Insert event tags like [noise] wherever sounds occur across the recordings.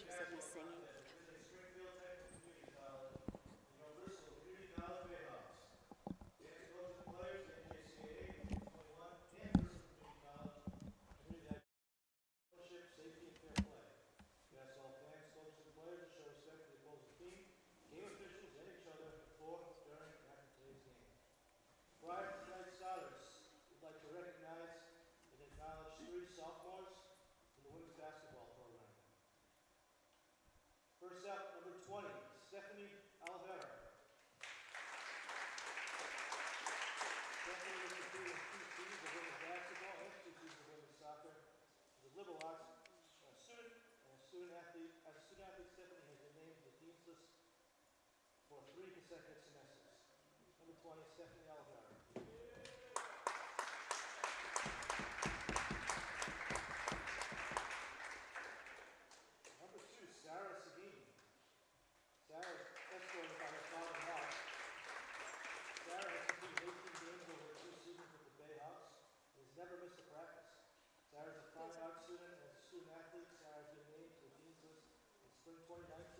je sais three consecutive semesters. Number 20, Stephanie Algar. Number two, Sarah Sabine. Sarah is escorted by her father, Mark. Sarah has completed 18 games over two seasons with the Bayhawks. and has never missed a practice. Sarah is a fine out student and a student athlete. Sarah has been named to the Dean's List in spring 2019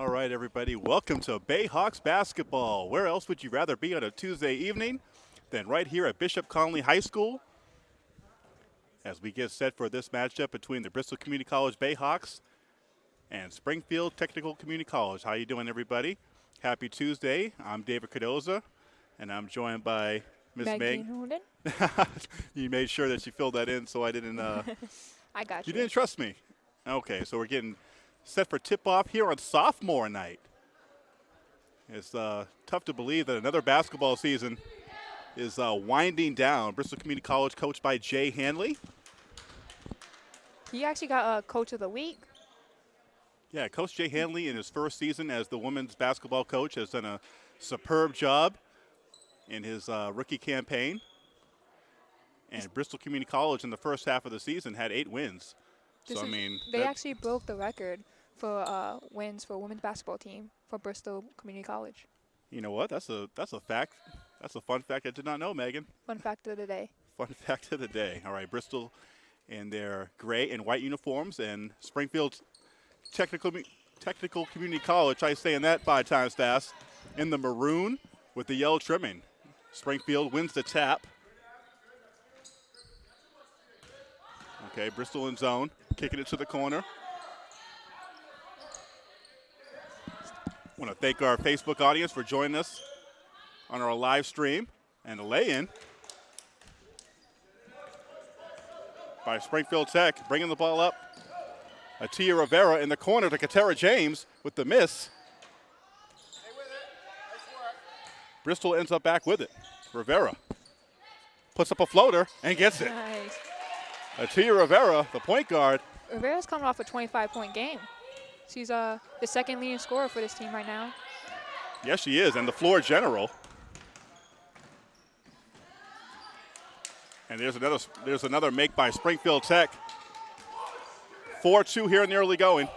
All right, everybody, welcome to Bayhawks basketball. Where else would you rather be on a Tuesday evening than right here at Bishop Conley High School? As we get set for this matchup between the Bristol Community College Bayhawks and Springfield Technical Community College. How you doing, everybody? Happy Tuesday. I'm David Cardoza, and I'm joined by Miss Meg. [laughs] You made sure that you filled that in, so I didn't. Uh, [laughs] I got you you. didn't trust me. Okay, so we're getting set for tip-off here on sophomore night. It's uh, tough to believe that another basketball season is uh, winding down. Bristol Community College, coached by Jay Hanley. He actually got a uh, coach of the week. Yeah, Coach Jay Hanley in his first season as the women's basketball coach has done a superb job in his uh, rookie campaign. And Bristol Community College in the first half of the season had eight wins. This so I mean, They actually broke the record for uh, wins for women's basketball team for Bristol Community College. you know what? That's a that's a fact. That's a fun fact I did not know, Megan. Fun fact of the day. [laughs] Fun fact of the day. All right, Bristol in their gray and white uniforms, and Springfield Technical Technical Community College. Try saying that five times fast. In the maroon with the yellow trimming. Springfield wins the tap. Okay, Bristol in zone, kicking it to the corner. Want to thank our Facebook audience for joining us on our live stream and a lay-in by Springfield Tech, bringing the ball up. Atia Rivera in the corner to Katera James with the miss. Bristol ends up back with it. Rivera puts up a floater and gets it. Nice. Atia Rivera, the point guard, Rivera's coming off a 25-point game. She's uh, the second leading scorer for this team right now. yes, she is, and the floor general. And there's another there's another make by Springfield Tech. 4-2 here in the early going.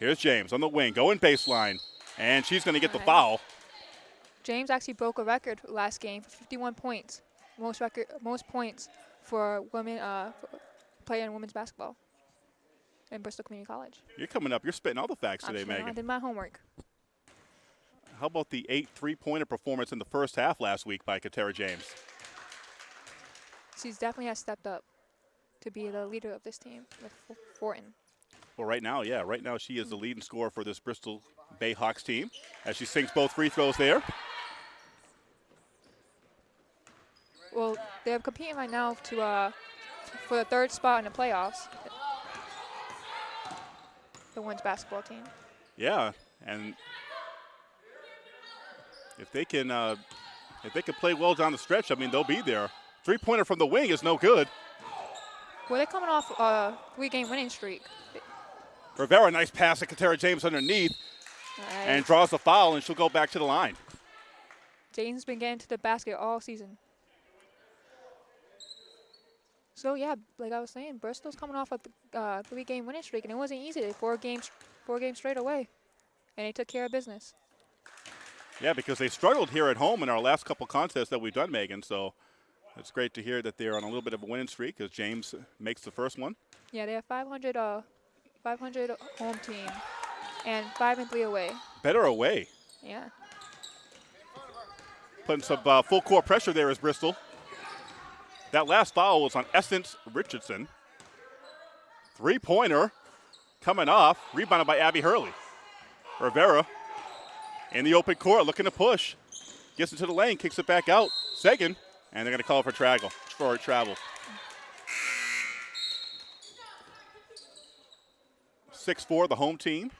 Here's James on the wing, going baseline, and she's going to get the foul. James actually broke a record last game for 51 points, most record, most points for women uh, for playing women's basketball in Bristol Community College. You're coming up. You're spitting all the facts today, sure I did my homework. How about the eight three-pointer performance in the first half last week by Katera James? She's definitely has stepped up to be the leader of this team with Fortin. Well, right now, yeah, right now she is the leading scorer for this Bristol Bayhawks team as she sinks both free throws there. Well, they're competing right now to uh, for the third spot in the playoffs. The women's basketball team. Yeah, and if they can, uh, if they can play well down the stretch, I mean, they'll be there. Three-pointer from the wing is no good. Well, they're coming off a three-game winning streak. Rivera, nice pass to Katera James underneath, and draws the foul, and she'll go back to the line. Jaden's been getting to the basket all season. So yeah, like I was saying, Bristol's coming off a uh, three-game winning streak, and it wasn't easy. Four games, four games straight away, and they took care of business. Yeah, because they struggled here at home in our last couple contests that we've done, Megan. So it's great to hear that they're on a little bit of a winning streak as James makes the first one. Yeah, they have 500, uh, 500 home team, and five and three away. Better away. Yeah. Putting some uh, full court pressure there is Bristol. That last foul was on Essence Richardson. Three pointer coming off, rebounded by Abby Hurley. Rivera in the open court looking to push. Gets into the lane, kicks it back out. Sagan, and they're going to call for travel. For travel. Six four, the home team.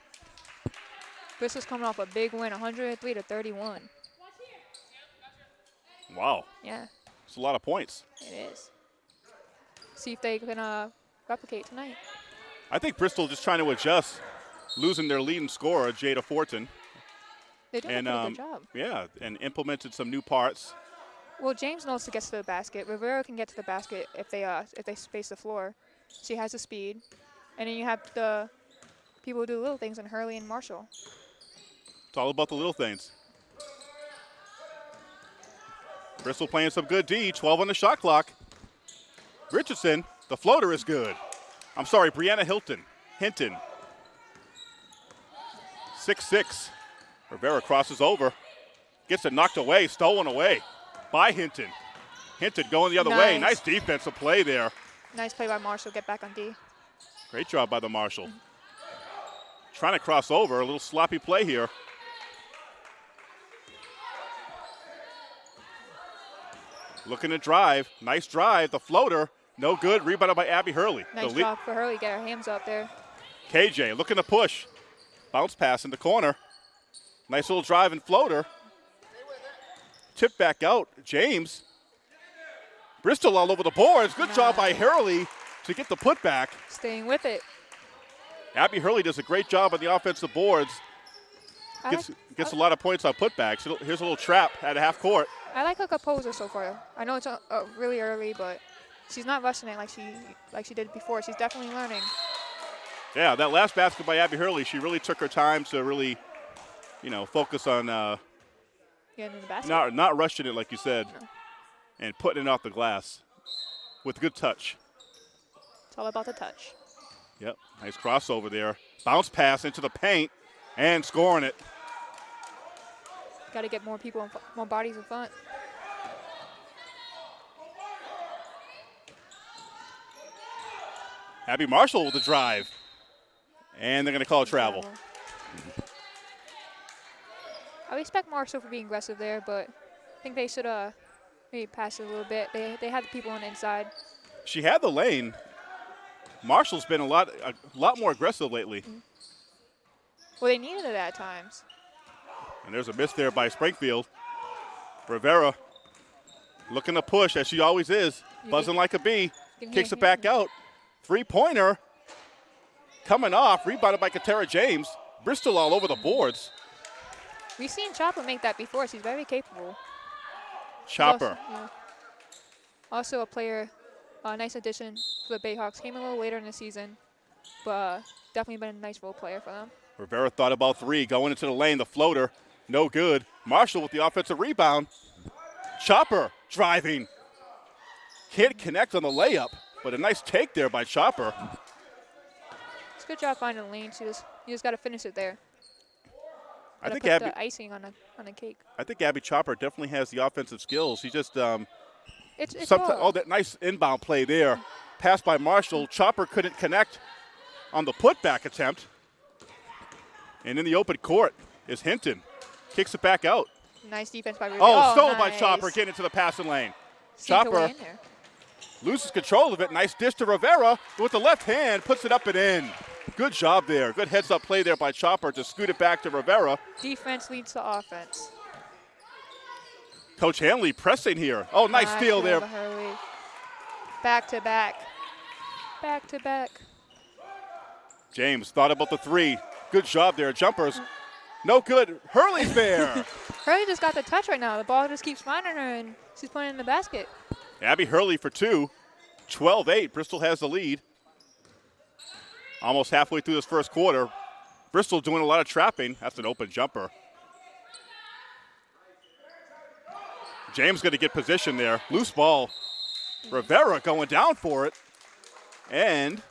Bristol's coming off a big win, 103 to 31. Wow, Yeah, it's a lot of points. it is. See if they can uh, replicate tonight. I think Bristol just trying to adjust, losing their leading scorer, Jada Fortin. They're doing and a um, good job. yeah, and implemented some new parts. Well, James knows to get to the basket. Rivera can get to the basket if they uh if they space the floor. She has the speed, and then you have the people who do little things in Hurley and Marshall. It's all about the little things. Bristol playing some good D, 12 on the shot clock. Richardson, the floater is good. I'm sorry, Brianna Hilton, Hinton. 6-6. Rivera crosses over, gets it knocked away, stolen away by Hinton. Hinton going the other way. Nice. Nice defensive play there. Nice play by Marshall. Get back on D. Great job by the Marshall. Mm-hmm. Trying to cross over, a little sloppy play here. Looking to drive. Nice drive. The floater, no good. Rebounded by Abby Hurley. Nice the job for Hurley. Get her hands up there. KJ looking to push. Bounce pass in the corner. Nice little drive and floater. Tip back out. James. Bristol all over the boards. Good job by Hurley to get the putback. Staying with it. Abby Hurley does a great job on the offensive boards. Gets, gets a lot of points on putbacks. Here's a little trap at half court. I like her composure so far. I know it's uh, uh, really early, but she's not rushing it like she like she did before. She's definitely learning. Yeah, that last basket by Abby Hurley, she really took her time to really, you know, focus on uh, Getting in the basket. not not rushing it like you said, No. and putting it off the glass with good touch. It's all about the touch. Yep, nice crossover there. Bounce pass into the paint and scoring it. Got to get more people, more bodies in front. Abby Marshall with the drive. And they're going to call it travel. I respect Marshall for being aggressive there, but I think they should uh maybe pass it a little bit. They they had the people on the inside. She had the lane. Marshall's been a lot a lot more aggressive lately. Well, they needed it at times. And there's a miss there by Springfield. Rivera looking to push as she always is, buzzing like a bee. Kicks it back out. Three pointer coming off, rebounded by Katera James. Bristol all over the boards. We've seen Chopper make that before. She's very capable. Chopper. Also, yeah. Also a player, a nice addition for the Bayhawks. Came a little later in the season, but uh, definitely been a nice role player for them. Rivera thought about three, going into the lane, the floater, no good. Marshall with the offensive rebound. Chopper driving. Can't connect on the layup, but a nice take there by Chopper. It's a good job finding the lane. She just you just got to finish it there. I think Abby, the icing on a on the cake. I think Abby Chopper definitely has the offensive skills. He just um, It's it's oh, that nice inbound play there. Pass by Marshall. Chopper couldn't connect on the putback attempt. And in the open court is Hinton. Kicks it back out. nice defense by. Ruby. Oh, stolen by. Chopper. Getting into the passing lane. Chopper. Way in there. Loses control of it. Nice dish to Rivera with the left hand. Puts it up and in. Good job there. Good heads up play there by Chopper to scoot it back to Rivera. Defense leads to offense. Coach Hanley pressing here. Oh, nice steal there. Hurley. Back to back. Back to back. James thought about the three. Good job there. Jumpers. No good. Hurley's there. [laughs] Hurley just got the touch right now. The ball just keeps finding her, and she's putting in the basket. Abby Hurley for two. 12 8. Bristol has the lead. Almost halfway through this first quarter. Bristol doing a lot of trapping. That's an open jumper. James going to get position there. Loose ball. Rivera going down for it. And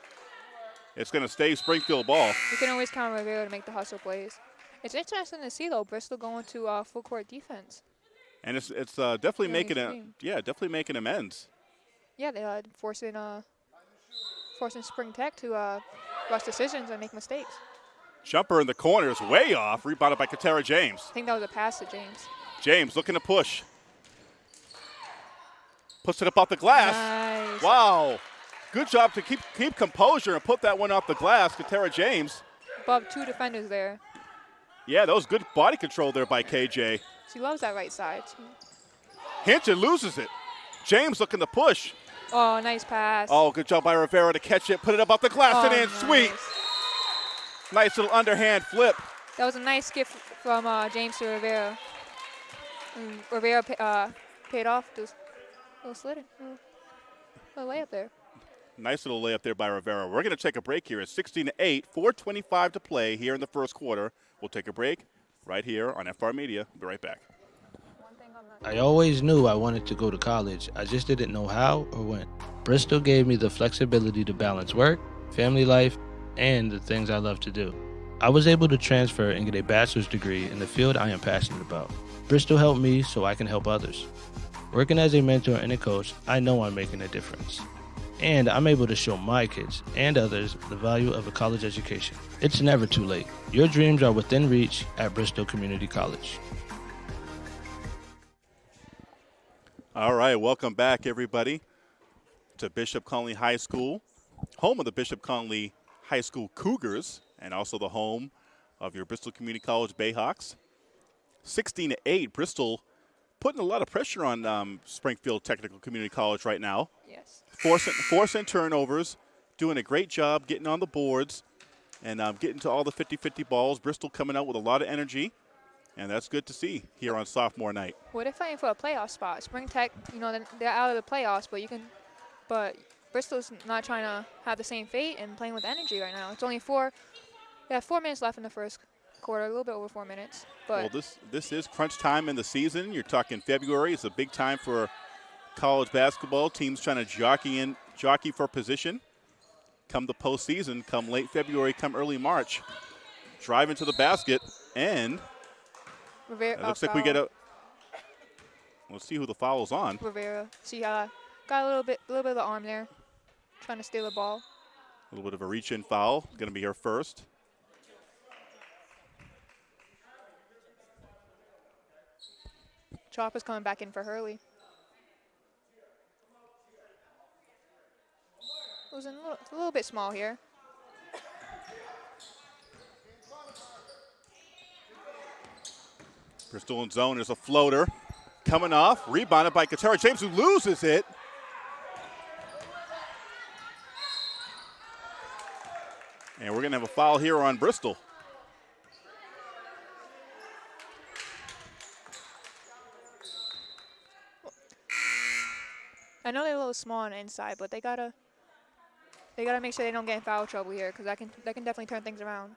it's going to stay Springfield ball. You can always count on Rivera to make the hustle plays. It's interesting to see though Bristol going to uh, full court defense. And it's it's uh, definitely making a yeah definitely making amends. Yeah, they uh, forcing uh, forcing Spring Tech to uh, rush decisions and make mistakes. Jumper in the corner is way off. Rebounded by Katera James. I think that was a pass to James. James looking to push. Puts it up off the glass. Nice. Wow. Good job to keep keep composure and put that one off the glass. Katera James. Above two defenders there. Yeah, that was good body control there by KJ. She loves that right side. Hinton loses it. James looking to push. Oh, nice pass. Oh, good job by Rivera to catch it, put it up off the glass Oh, and in. Sweet. nice. Nice little underhand flip. That was a nice gift from uh, James to Rivera. And Rivera uh, paid off. A little little, little layup there. Nice little layup there by Rivera. We're going to take a break here. It's 16 to 8, 425 to play here in the first quarter. We'll take a break right here on FR Media. Be right back. I always knew I wanted to go to college. I just didn't know how or when. Bristol gave me the flexibility to balance work, family life, and the things I love to do. I was able to transfer and get a bachelor's degree in the field I am passionate about. Bristol helped me so I can help others. Working as a mentor and a coach, I know I'm making a difference. And I'm able to show my kids and others the value of a college education. It's never too late. Your dreams are within reach at Bristol Community College. All right, welcome back, everybody, to Bishop Conley High School, home of the Bishop Conley High School Cougars, and also the home of your Bristol Community College Bayhawks. 16 to 8, Bristol putting a lot of pressure on um, Springfield Technical Community College right now. Yes. Forcing, forcing turnovers, doing a great job getting on the boards and um, getting to all the 50 50 balls. Bristol coming out with a lot of energy, and that's good to see here on sophomore night. Well, they're fighting for a playoff spot. Spring Tech, you know, they're- they're out of the playoffs, but you can, but Bristol's not trying to have the same fate and playing with energy right now. It's only four, yeah, four minutes left in the first quarter, a little bit over four minutes. But Well, this this is crunch time in the season. You're talking February. It's a big time for college basketball. Teams trying to jockey in jockey for position. Come the postseason, come late February, come early March, drive into the basket, and Rivera, it looks like we get a. Let's see who the foul's on. Rivera. See, uh, got a little bit, a little bit of the arm there, trying to steal the ball. A little bit of a reach-in foul. Going to be her first. Chopper's coming back in for Hurley. It was a little, a little bit small here. Bristol in zone. There's a floater coming off, rebounded by Katera James, who loses it. And we're going to have a foul here on Bristol. I know they're a little small on the inside, but they gotta they gotta make sure they don't get in foul trouble here because that can that can definitely turn things around.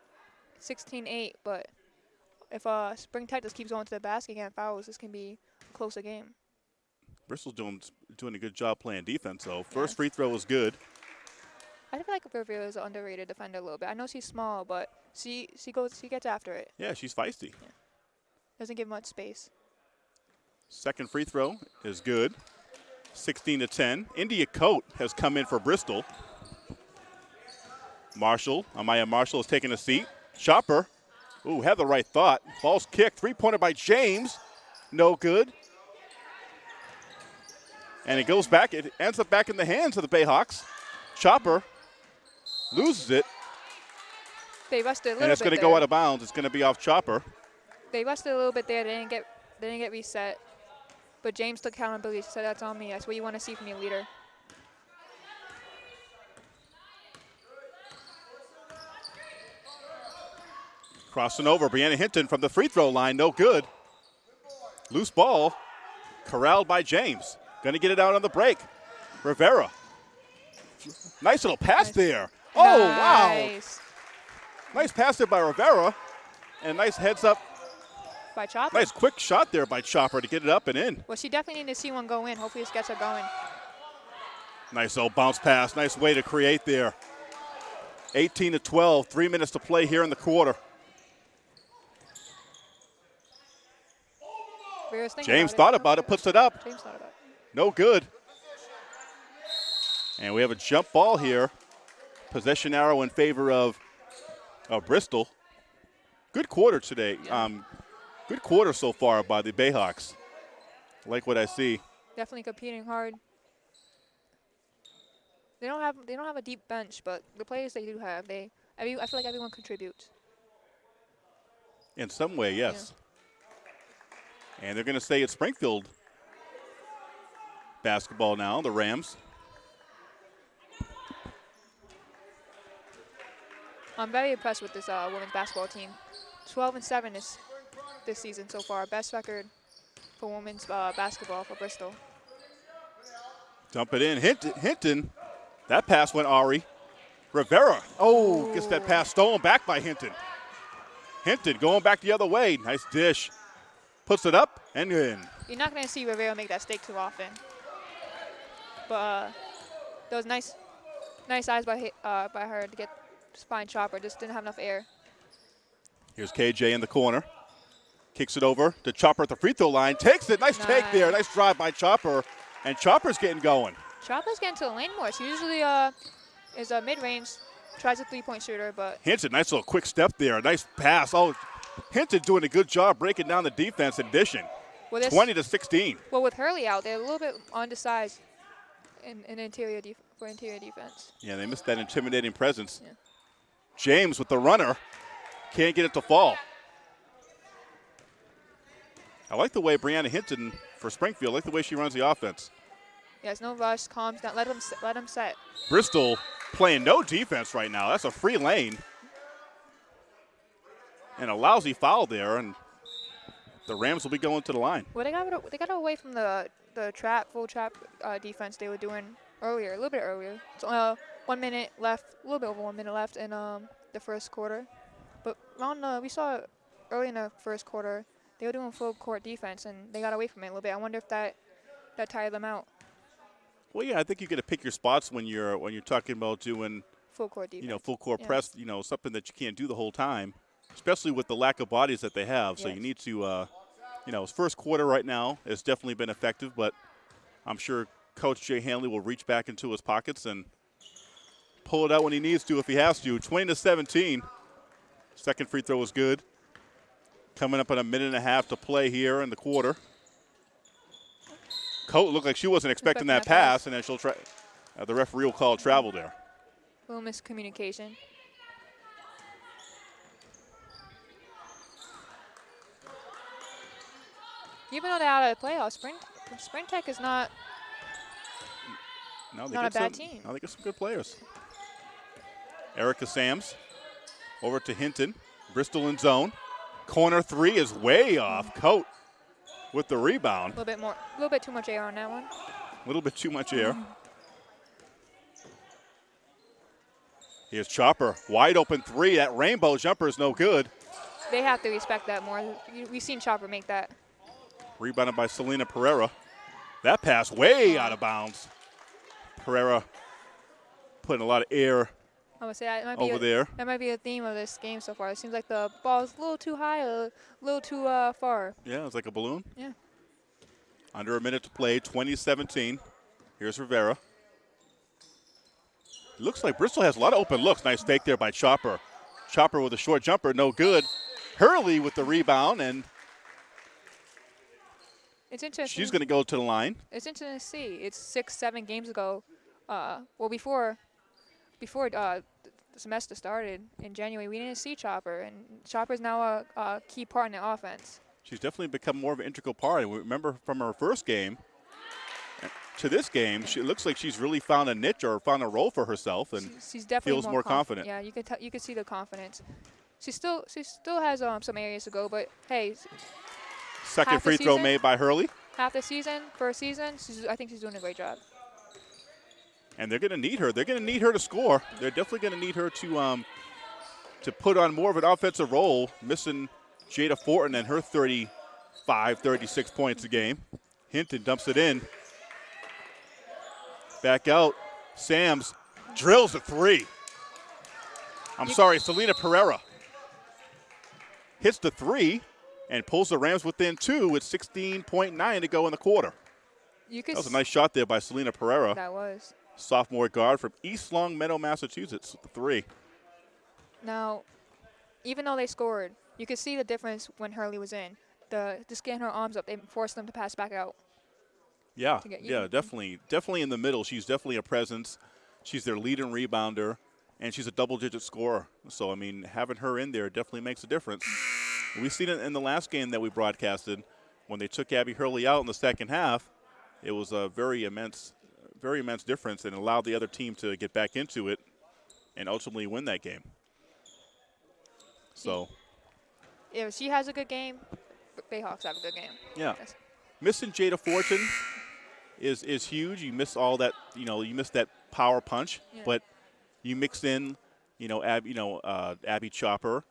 16-8, but if uh Spring Tech just keeps going to the basket and getting fouls, this can be a closer game. Bristol's doing doing a good job playing defense, though. First Yes. free throw was good. I feel like Rivera is an underrated defender a little bit. I know she's small, but she she goes she gets after it. Yeah, she's feisty. Yeah. Doesn't give much space. Second free throw is good. 16 to 10. India Coat has come in for Bristol. Marshall, Amaya Marshall is taking a seat. Chopper, ooh, had the right thought. Ball's kicked. Three pointer by James. No good. And it goes back. It ends up back in the hands of the Bayhawks. Chopper loses it, They rusted a little and it's going to go out of bounds. It's going to be off Chopper. they rusted a little bit there. They didn't get they didn't get reset. But James took accountability. Said that's on me. That's what you want to see from your leader. Crossing over, Brianna Hinton from the free throw line, no good. Loose ball, corralled by James. Going to get it out on the break. Rivera. Nice little pass Nice. there. Oh, wow. Nice. Nice pass there by Rivera. And nice heads up, By Chopper. nice quick shot there by Chopper to get it up and in. Well, she definitely need to see one go in. Hopefully this gets her going. Nice old bounce pass. Nice way to create there. 18 to 12, three minutes to play here in the quarter. James about thought it. about it, puts it up. James thought about it. No good. And we have a jump ball here. Possession arrow in favor of, of Bristol. Good quarter today. Um, good quarter so far by the Bayhawks. Like what I see. Definitely competing hard. They don't have they don't have a deep bench, but the players they do have, they every, I feel like everyone contributes. In some way, yes. And they're going to stay at Springfield basketball now, the Rams. I'm very impressed with this uh, women's basketball team. 12 and 7 is this season so far. Best record for women's uh, basketball for Bristol. Dump it in. Hinton, Hinton. That pass went Ari. Rivera. Oh, gets that pass stolen back by Hinton. Hinton going back the other way. Nice dish. Puts it up and in. You're not going to see Rivera make that stake too often. But uh, was nice, nice eyes by uh, by her to get spine Chopper. Just didn't have enough air. Here's KJ in the corner. Kicks it over to Chopper at the free throw line. Takes it. Nice, take there. Nice. Nice drive by Chopper. And Chopper's getting going. Chopper's getting to the lane more. She usually uh is a mid range, tries a three point shooter, but Hinton, nice little quick step there. Nice pass. Oh, Hinton doing a good job breaking down the defense in addition. this, 20 to 16. well with Hurley out, they're a little bit undersized in, in interior for interior defense. Yeah, they missed that intimidating presence. Yeah. James with the runner. Can't get it to fall. I like the way Brianna Hinton for Springfield, I like the way she runs the offense. Yes, no rush, calms down. Let them let them set. Bristol playing no defense right now. That's a free lane. And a lousy foul there, and the Rams will be going to the line. Well, they got they got away from the the trap full trap uh, defense they were doing earlier, a little bit earlier. So uh, one minute left, a little bit over one minute left in um, the first quarter. But uh, we saw early in the first quarter they were doing full court defense and they got away from it a little bit. I wonder if that that tired them out. Well, yeah, I think you got to pick your spots when you're when you're talking about doing Full court defense. you know full court Yeah. press. You know something that you can't do the whole time, especially with the lack of bodies that they have. So you need to, uh, you know, his first quarter right now has definitely been effective, but I'm sure Coach Jay Hanley will reach back into his pockets and pull it out when he needs to if he has to. 20 to 17. Second free throw was good. Coming up in a minute and a half to play here in the quarter. Coat looked like she wasn't expecting, that, pass, and then she'll try. Uh, the referee will call travel there. A little miscommunication. Even though they're out of the playoffs, Spring Spring Tech is not No, they Not a bad some, team. No, they got some good players. Erica Sams over to Hinton. Bristol in zone. Corner three is way off. Coat with the rebound. a little bit more, a little bit too much air on that one. A little bit too much air. [laughs] Here's Chopper. Wide open three. That rainbow jumper is no good. They have to respect that more. We've seen Chopper make that. Rebounded by Selena Pereira. That pass way out of bounds. Pereira putting a lot of air I would say that might be over a, there. That might be a theme of this game so far. It seems like the ball's a little too high, a little too uh, far. Yeah, it's like a balloon. Yeah. Under a minute to play, 2017. Here's Rivera. Looks like Bristol has a lot of open looks. Nice fake there by Chopper. Chopper with a short jumper, no good. Hurley with the rebound, and It's interesting. she's going to go to the line. It's interesting to see. It's six, seven games ago. Uh, well, before, before uh, the semester started in January, we didn't see Chopper, and Chopper's now a, a key part in the offense. She's definitely become more of an integral part. And we remember from her first game to this game, she it looks like she's really found a niche or found a role for herself. And She's- she's definitely feels more, more conf- confident. Yeah, you can t- you could see the confidence. She still she still has um, some areas to go, but hey, second half free throw season? made by Hurley. half the season, first season, she's, I think she's doing a great job. and they're going to need her. They're going to need her to score. They're definitely going to need her to um, to put on more of an offensive role, missing Jada Fortin and her 35, 36 points a game. Hinton dumps it in. Back out. Sams drills a three. I'm You- sorry, Selena Pereira hits the three and pulls the Rams within two with 16.9 to go in the quarter. You could That was a nice shot there by Selena Pereira that was. sophomore guard from East Longmeadow, Massachusetts. the Three. Now, even though they scored, you could see the difference when Hurley was in. The just getting her arms up, they forced them to pass back out. Yeah, yeah, definitely, definitely in the middle. She's definitely a presence. She's their leading rebounder, and she's a double-digit scorer. So I mean, having her in there definitely makes a difference. We've seen it in the last game that we broadcasted when they took Abby Hurley out in the second half. It was a very immense, very immense difference, and allowed the other team to get back into it and ultimately win that game. So If she has a good game, Bayhawks have a good game. yeah. Missing Jada Fortin is is huge. You miss all that, you know, you miss that power punch, Yeah. but you mix in, you know, Ab, you know, uh, Abby Chopper,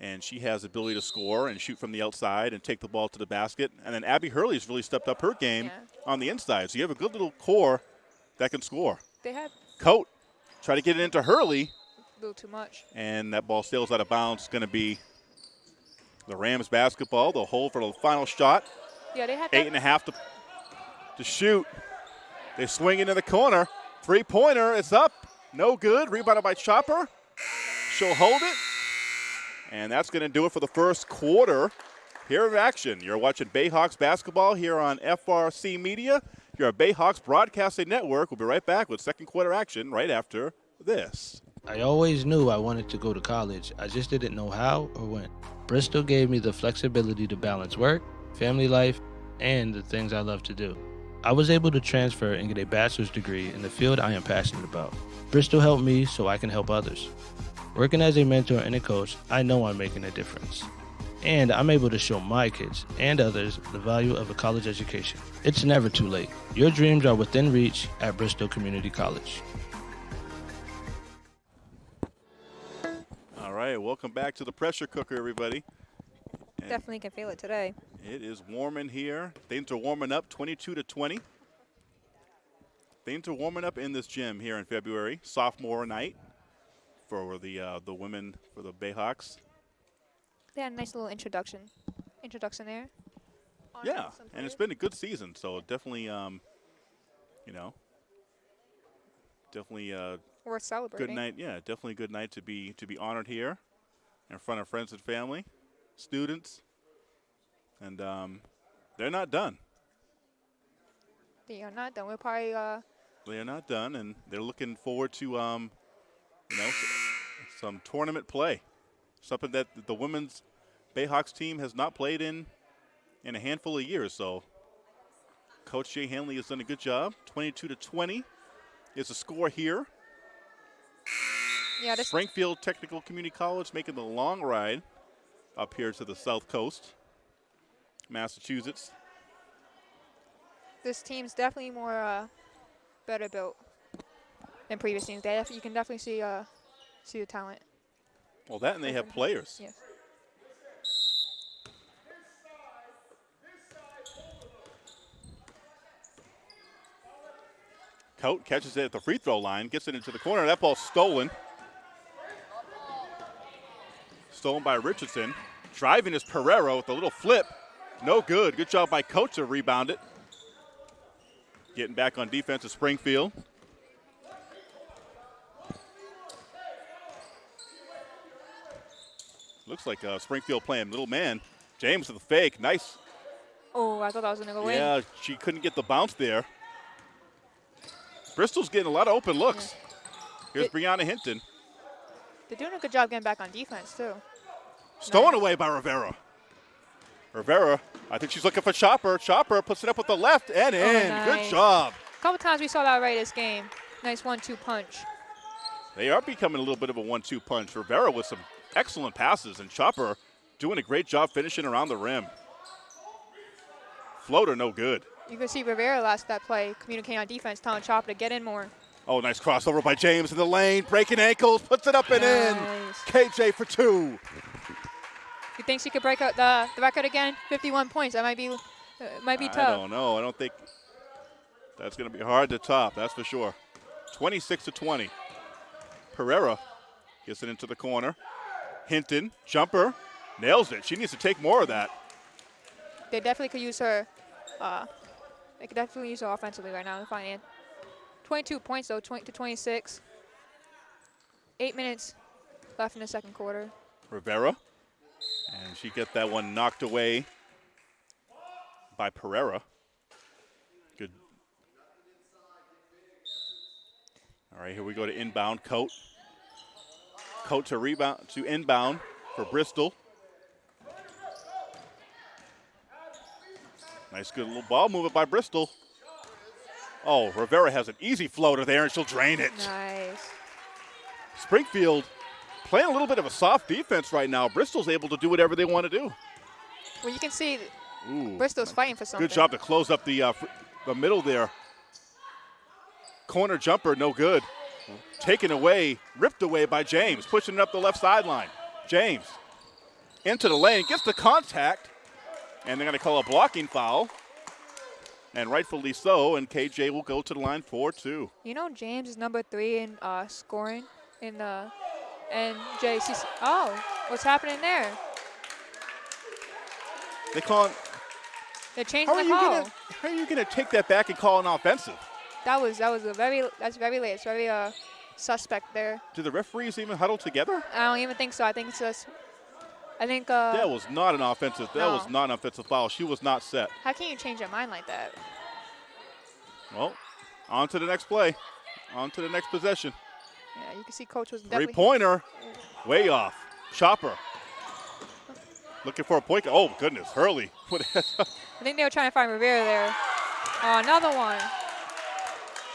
and she has the ability to score and shoot from the outside and take the ball to the basket. And then Abby Hurley's really stepped up her game Yeah. on the inside. So you have a good little core that can score. They had Coat try to get it into Hurley, a little too much. and that ball sails out of bounds. It's Going to be The Rams basketball, the hold for the final shot. Yeah, they had Eight and a half to, to shoot. They swing into the corner. Three pointer, it's up. No good. Rebounded by Chopper. She'll hold it. And that's going to do it for the first quarter here of action. You're watching Bayhawks basketball here on FRC Media. You're at Bayhawks Broadcasting Network. We'll be right back with second quarter action right after this. I always knew I wanted to go to college. I just didn't know how or when. Bristol gave me the flexibility to balance work, family life, and the things I love to do. I was able to transfer and get a bachelor's degree in the field I am passionate about. Bristol helped me so I can help others. Working as a mentor and a coach, I know I'm making a difference. And I'm able to show my kids and others the value of a college education. It's never too late. Your dreams are within reach at Bristol Community College. All right, welcome back to the pressure cooker, everybody. And Definitely can feel it today. It is warm in here. Things are warming up 22 to 20. Things are warming up in this gym here in February, sophomore night for the uh, the women for the Bayhawks. They had a nice little introduction. Introduction there. Yeah, and it's been a good season, so definitely, um, you know, definitely uh, worth celebrating. good night. Yeah, definitely a good night to be to be honored here in front of friends and family, students, and um, they're not done. They are not done. We're probably uh, They are not done, and they're looking forward to, um, you know, some tournament play. Something that the women's Bayhawks team has not played in in a handful of years. So, Coach Jay Hanley has done a good job. 22 to 20 is the score here. yeah this Springfield Technical Community College making the long ride up here to the south coast, Massachusetts. this team's definitely more uh, better built than previous teams. They def- you can definitely see uh, see the talent. Well, that and they have players. Yes. Coat catches it at the free throw line, gets it into the corner. That ball's stolen. Stolen by Richardson. Driving is Pereira with a little flip. No good. Good job by Coach to rebound it. Getting back on defense is Springfield. Looks like uh, Springfield playing little man. James with the fake. Nice. Oh, I thought that was gonna go in. Yeah, she couldn't get the bounce there. Bristol's getting a lot of open looks. Here's It- Brianna Hinton. They're doing a good job getting back on defense too. Stolen away by Rivera. Rivera, I think she's looking for Chopper. Chopper puts it up with the left and in. Good Oh, nice. job. A couple times we saw that right this game. Nice one-two punch. They are becoming a little bit of a one-two punch. Rivera with some excellent passes, and Chopper doing a great job finishing around the rim. Floater, no good. You can see Rivera last that play communicating on defense, telling Chopper to get in more. Oh, nice crossover by James in the lane, breaking ankles, puts it up and in. KJ for two. You think she could break out the, the record again? 51 points. That might be uh, might be I tough. don't know. I don't think that's going to be hard to top. That's for sure. 26 to 20. Pereira gets it into the corner. Hinton, jumper, nails it. She needs to take more of that. They definitely could use her. Uh, they could definitely use her offensively right now. Finding 22 points though, 20 to 26. Eight minutes left in the second quarter. Rivera, and she get that one knocked away by Pereira. Good. All right, here we go to inbound. Coat. Coat to rebound to inbound for Bristol. Nice, good little ball movement by Bristol. Oh, Rivera has an easy floater there, and she'll drain it. Nice. Springfield playing a little bit of a soft defense right now. Bristol's able to do whatever they want to do. Well, you can see Ooh, Bristol's fighting for something. good job to close up the uh, the middle there. Corner jumper, no good. Taken away, ripped away by James, pushing it up the left sideline. James into the lane, gets the contact, and they're going to call a blocking foul. And rightfully so, and KJ will go to the line 4 2. You know James is number three in uh, scoring in the and JCC. Oh, what's happening there? They call it. They're changing are the call. gonna? How are you gonna take that back and call an offensive? That was that was a very that's very late. It's very uh suspect there. Do the referees even huddle together? I don't even think so. I think it's just. I think uh. that was not an offensive. That was not an offensive foul. She was not set. how can you change your mind like that? Well, on to the next play. On to the next possession. Yeah, you can see coach was Three pointer. Way off. Chopper. Looking for a point. Oh, goodness. Hurley. [laughs] I think they were trying to find Rivera there. Oh, another one.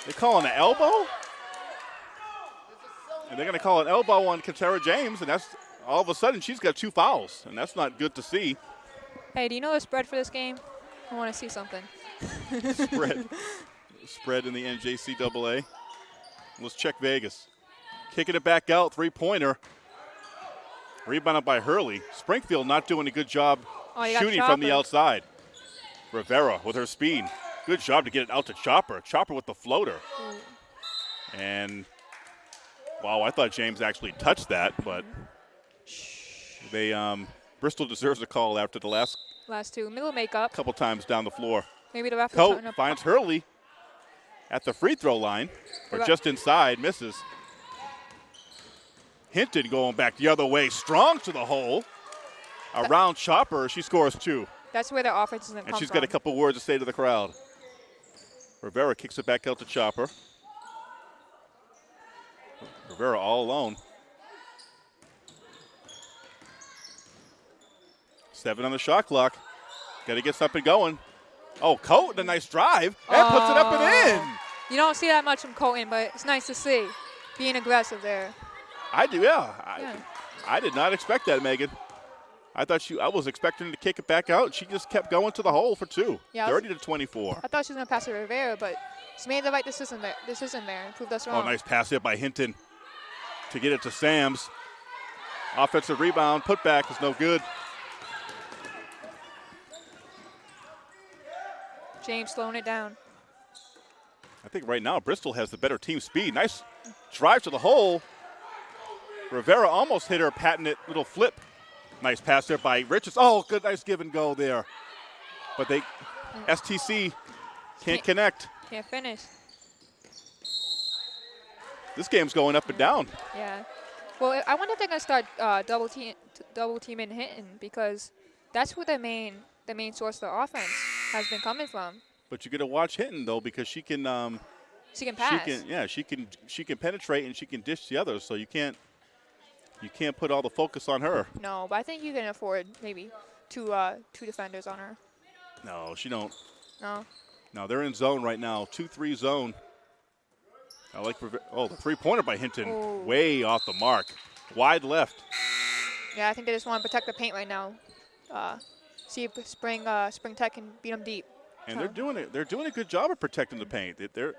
They calling an elbow? And they're going to call an elbow on Katera James, and that's all of a sudden she's got two fouls, and that's not good to see. Hey, do you know the spread for this game? I want to see something. [laughs] Spread. Spread in the NJCAA. Let's check Vegas. Kicking it back out, three pointer. Rebounded by Hurley. Springfield not doing a good job Oh, shooting from the outside. Rivera with her speed. Good job to get it out to Chopper. Chopper with the floater. And wow, I thought James actually touched that, but they um, Bristol deserves a call after the last Last two. Middle makeup. couple times down the floor. Maybe the ref up. finds Hurley at the free throw line, or just inside, misses. Hinton going back the other way, strong to the hole. Around Chopper, she scores two. That's where the offense doesn't And she's from. got a couple words to say to the crowd. Rivera kicks it back out to Chopper. Rivera all alone. Seven on the shot clock. Got to get something going. Oh, Coat, a nice drive, and puts it up and oh. in. You don't see that much from Colton, but it's nice to see. Being aggressive there. I do, yeah. I, Yeah. I did not expect that, Megan. I thought she. I was expecting to kick it back out. She just kept going to the hole for two. Yeah, I was- 30 to 24. I thought she was going to pass to Rivera, but she made the right decision there, decision there and proved us oh, wrong. Oh, nice pass hit by Hinton to get it to Sams. Offensive rebound, put back is no good. James slowing it down. I think right now Bristol has the better team speed. Nice drive to the hole. Rivera almost hit her patented little flip. Nice pass there by Richards. Oh, good, nice give and go there. But they, STC, can't Can't- connect. Can't finish. This game's going up and down. Yeah. Well, I wonder if they're going to start uh, double team, double teaming Hinton because that's where the main the main source of the offense has been coming from. But you got to watch Hinton though because she can, um, She can pass. she can, yeah, she can, she can penetrate and she can dish the others. So you can't, you can't put all the focus on her. No, but I think you can afford maybe two uh, two defenders on her. No, she don't. No. No, they're in zone right now. Two-three zone. I like. Oh, the three-pointer by Hinton, Oh. way off the mark, wide left. Yeah, I think they just want to protect the paint right now. Uh, see if Spring uh, Spring Tech can beat them deep. And they're doing it. They're doing a good job of protecting the paint. They- They're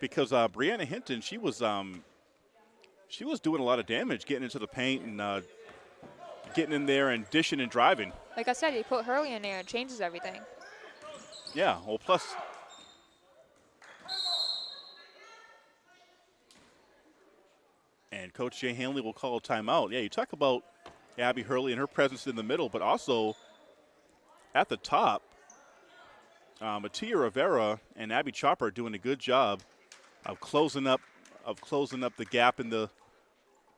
because uh, Brianna Hinton, she was um, she was doing a lot of damage getting into the paint and uh, getting in there and dishing and driving. Like I said, you put Hurley in there, it changes everything. Yeah. Well, plus. And Coach Jay Hanley will call a timeout. Yeah, you talk about Abby Hurley and her presence in the middle, but also at the top, uh, Matia Rivera and Abby Chopper are doing a good job of closing up of closing up the gap in the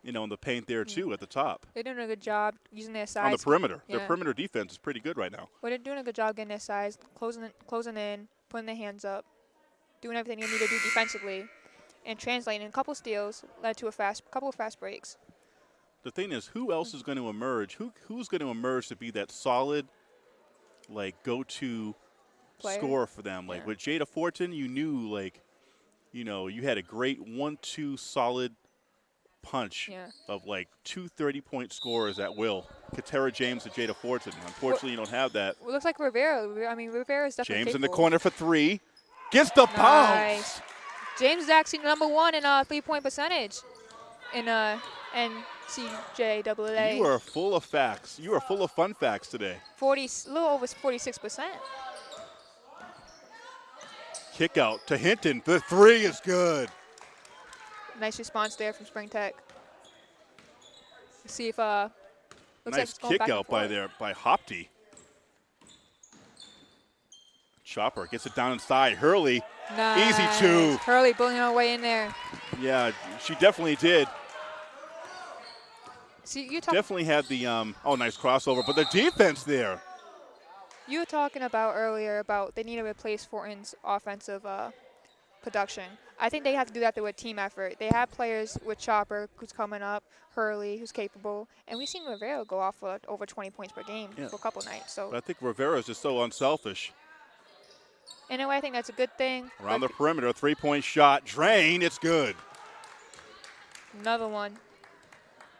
you know in the paint there too at the top They're doing a good job using their size. on the perimeter. Their perimeter defense is pretty good right now. Well, they're doing a good job getting their size, closing, it- closing in, putting their hands up, doing everything they need to do defensively, and translating. A couple steals led to a fast, couple of fast breaks. the thing is, who else is going to emerge? Who who's going to emerge to be that solid, like go-to scorer for them? Like Yeah. with Jada Fortin, you knew like, you know, you had a great one-two solid punch Yeah. of like two 30-point scorers at will. Katera James and Jada Fortin. Unfortunately, you don't have that. Well, it looks like Rivera. I mean, Rivera is definitely James in the corner for three, gets the bounce. Nice. James is actually number one in uh, three-point percentage in uh, NCJAA. You are full of facts. You are full of fun facts today. 40, a little over 46 percent. Kick out to Hinton. The three is good. Nice response there from Spring Tech. Let's see if uh, looks like nice it's kick out by there by Hopty. Chopper gets it down inside. Hurley, Nice. Easy two. Hurley bullying her way in there. yeah, she definitely did. See, you talk, Definitely had the um, oh nice crossover, but the defense there. you were talking about earlier about they need to replace Fortin's offensive uh, production. I think they have to do that through a team effort. They have players with Chopper, who's coming up, Hurley, who's capable, and we've seen Rivera go off for over 20 points per game Yeah. for a couple nights. So But I think Rivera is just so unselfish. in a way, I think that's a good thing. Around the perimeter, three-point shot, drain, it's good. another one.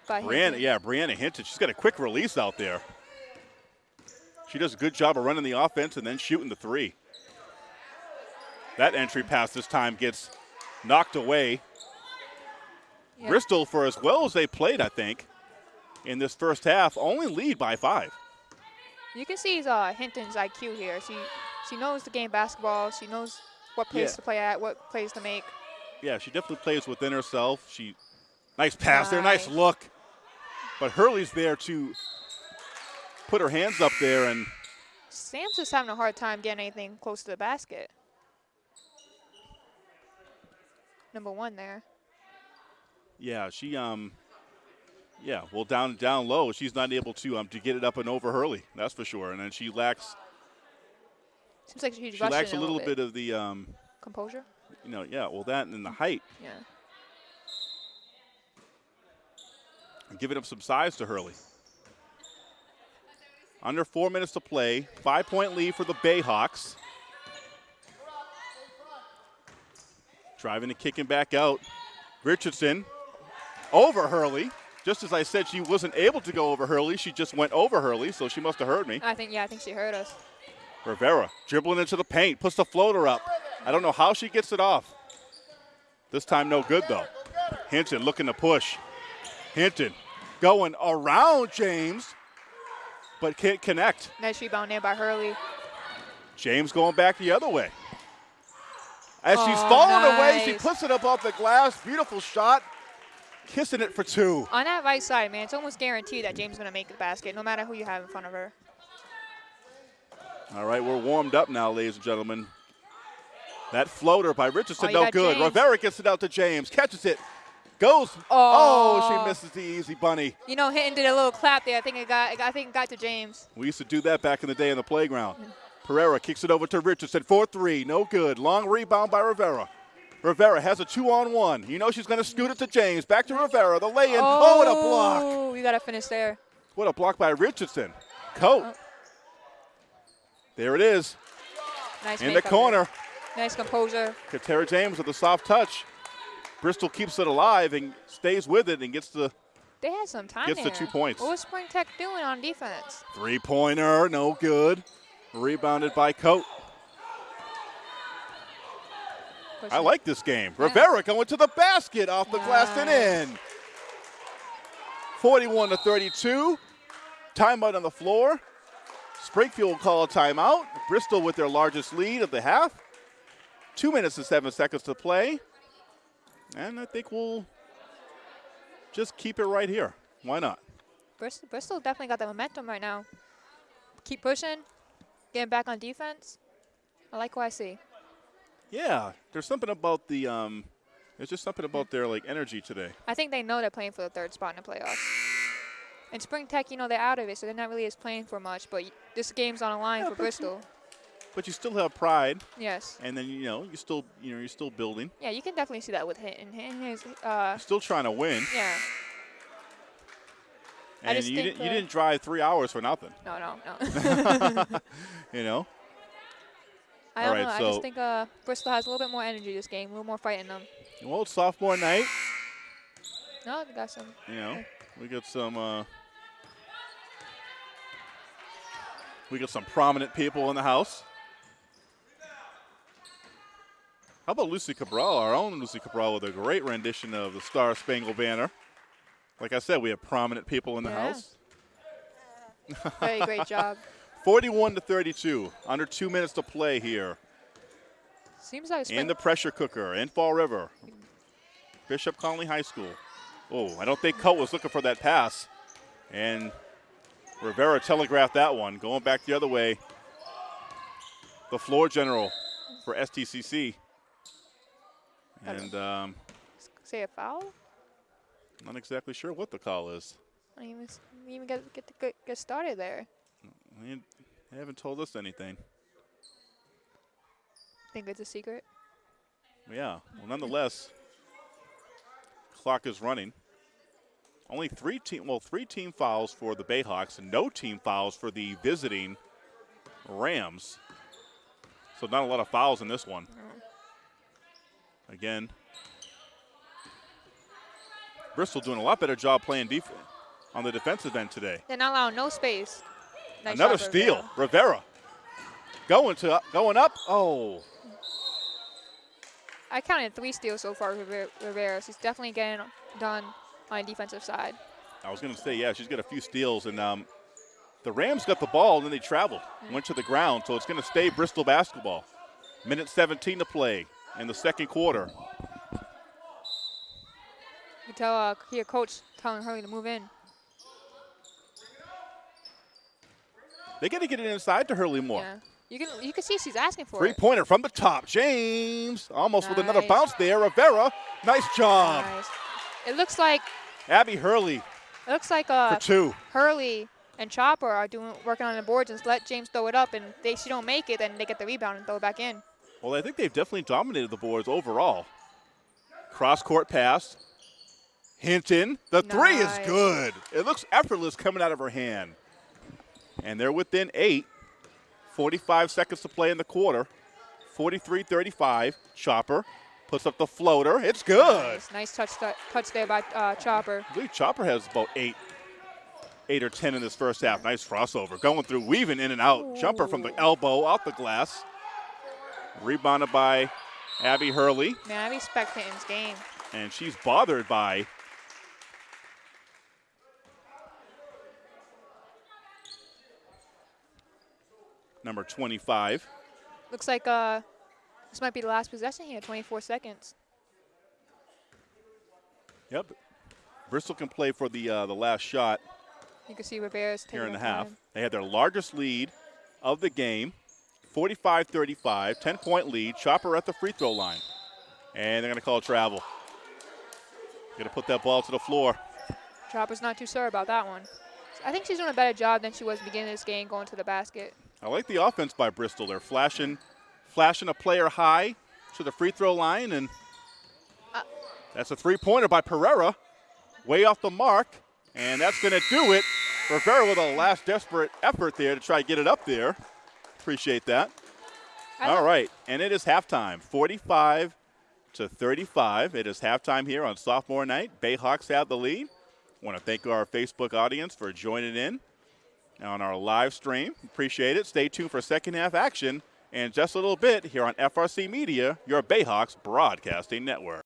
By Brianna, Hinton. yeah, Brianna Hinton, she's got a quick release out there. She does a good job of running the offense and then shooting the three. That entry pass this time gets knocked away. Yeah. Bristol, for as well as they played, I think, in this first half, only lead by five. You can see uh, Hinton's IQ here. She she knows the game basketball. She knows what plays Yeah. to play at, what plays to make. Yeah, she definitely plays within herself. She, nice pass there, nice Nice. look. But Hurley's there to put her hands up there and Sam's just having a hard time getting anything close to the basket. Number one there. Yeah, she um yeah, well down down low, she's not able to um to get it up and over Hurley, that's for sure. And then she lacks Seems like she's she lacks a little bit of the um composure. you know, yeah, well that and then the height. Yeah. And giving up some size to Hurley. Under four minutes to play. Five point lead for the Bayhawks. Driving and kicking back out. Richardson over Hurley. Just as I said, she wasn't able to go over Hurley. She just went over Hurley, so she must have heard me. I think yeah, I think she heard us. Rivera dribbling into the paint, puts the floater up. I don't know how she gets it off. This time, no good though. Hinton looking to push. Hinton going around James, but can't connect. Nice rebound there by Hurley. James going back the other way. As she's Oh, falling away, she puts it up off the glass. Beautiful shot. Kissing it for two. On that right side, man, it's almost guaranteed that James is gonna make the basket, no matter who you have in front of her. All right, we're warmed up now, ladies and gentlemen. That floater by Richardson, Oh, no good. James. Rivera gets it out to James, catches it, goes. Oh, Oh. she misses the easy bunny. You know, Hinton did a little clap there. I think it got. I think it got to James. We used to do that back in the day in the playground. Pereira kicks it over to Richardson, 4 3, no good. Long rebound by Rivera. Rivera has a two on one. You know she's going to scoot it to James. Back to Rivera, the lay in. Oh, what a block. Oh, you gotta finish there. What a block by Richardson. Coat. Oh. There it is Nice in the makeup there. corner. Nice composure. Katera James with a soft touch. Bristol keeps it alive and stays with it and gets the They had some time Gets the two points. What was Spring Tech doing on defense? three pointer. No good. Rebounded by Coat. I like this game. Yeah. Rivera going to the basket off the glass and in. 41 to 32. Timeout on the floor. Springfield will call a timeout. Bristol with their largest lead of the half. Two minutes and seven seconds to play. And I think we'll just keep it right here. Why not? Bristol, Bristol definitely got the momentum right now. Keep pushing, getting back on defense. I like what I see. Yeah, there's something about the um, there's just something about their like energy today. I think they know they're playing for the third spot in the playoffs. And Spring Tech, you know, they're out of it, so they're not really as playing for much. But this game's on the line Yeah, for Bristol. But you still have pride, Yes. and then you know you still you know you're still building. Yeah, you can definitely see that with Hinton. Hinton is, uh, still trying to win, yeah. I and just you didn't you didn't drive three hours for nothing. No, no, no. [laughs] [laughs] You know. I don't right, know. I just think uh, Bristol has a little bit more energy this game, a little more fight in them. Well, it's sophomore night. No, they got some. You know, we got some. Uh, we got some prominent people in the house. How about Lucy Cabral, our own Lucy Cabral, with a great rendition of the Star Spangled Banner. Like I said, we have prominent people in the Yeah. house. [laughs] Very great job. [laughs] 41 to 32, under two minutes to play here. Seems like in the pressure cooker in Fall River. Bishop Connolly High School. Oh, I don't think Coat was looking for that pass. And Rivera telegraphed that one, going back the other way. the floor general for STCC. And um, Say a foul? Not exactly sure what the call is. I didn't even, s- didn't even get, get, to get, get started there. They they haven't told us anything. Think it's a secret? Yeah. Well, nonetheless, clock is running. Only three team, well, three team fouls for the Bayhawks, and no team fouls for the visiting Rams. So not a lot of fouls in this one. Mm-hmm. Again, Bristol doing a lot better job playing defense on the defensive end today. They're not allowing no space. Nice Another steal, Rivera. Rivera. Going to going up. Oh, I counted three steals so far for Rivera. She's definitely getting done on the defensive side. I was going to say, yeah, she's got a few steals, and um, the Rams got the ball, and then they traveled, went to the ground, so it's going to stay Bristol basketball. Minute 17 to play in the second quarter. Tell uh, here coach telling Hurley to move in. They got to get it inside to Hurley more. Yeah. You can you can see she's asking for Three it. pointer from the top. James almost with another bounce there. Rivera, nice job. Nice. It looks like Abby Hurley it looks like uh, for two. Hurley and Chopper are doing working on the boards and just let James throw it up and they she don't make it then they get the rebound and throw it back in. Well, I think they've definitely dominated the boards overall. Cross court pass. Hinton. The three is good. It looks effortless coming out of her hand. And they're within eight. 45 seconds to play in the quarter. 43 35. Chopper puts up the floater. It's good. Nice, nice touch touch there by uh, Chopper. I believe Chopper has about eight, eight or ten in this first half. Nice crossover, going through, weaving in and out. Jumper from the elbow, out the glass. Rebounded by Abby Hurley, Man, respect Hinton's game. and she's bothered by number 25. Looks like uh, this might be the last possession here. 24 seconds. Yep. Bristol can play for the uh, the last shot You can see Rivera's here in the half. time. They had their largest lead of the game, 45-35, 10-point lead. Chopper at the free throw line. And they're going to call travel. Going to put that ball to the floor. Chopper's not too sure about that one. I think she's doing a better job than she was beginning this game going to the basket. I like the offense by Bristol. They're flashing, flashing a player high to the free throw line, and Uh. that's a three-pointer by Pereira, way off the mark, and that's going to do it. Rivera with a last desperate effort there to try to get it up there. Appreciate that. All right, and it is halftime, 45 to 35. It is halftime here on sophomore night. Bayhawks have the lead. Want to thank our Facebook audience for joining in on our live stream. Appreciate it. Stay tuned for second half action and just a little bit here on FRC Media, your Bayhawks broadcasting network.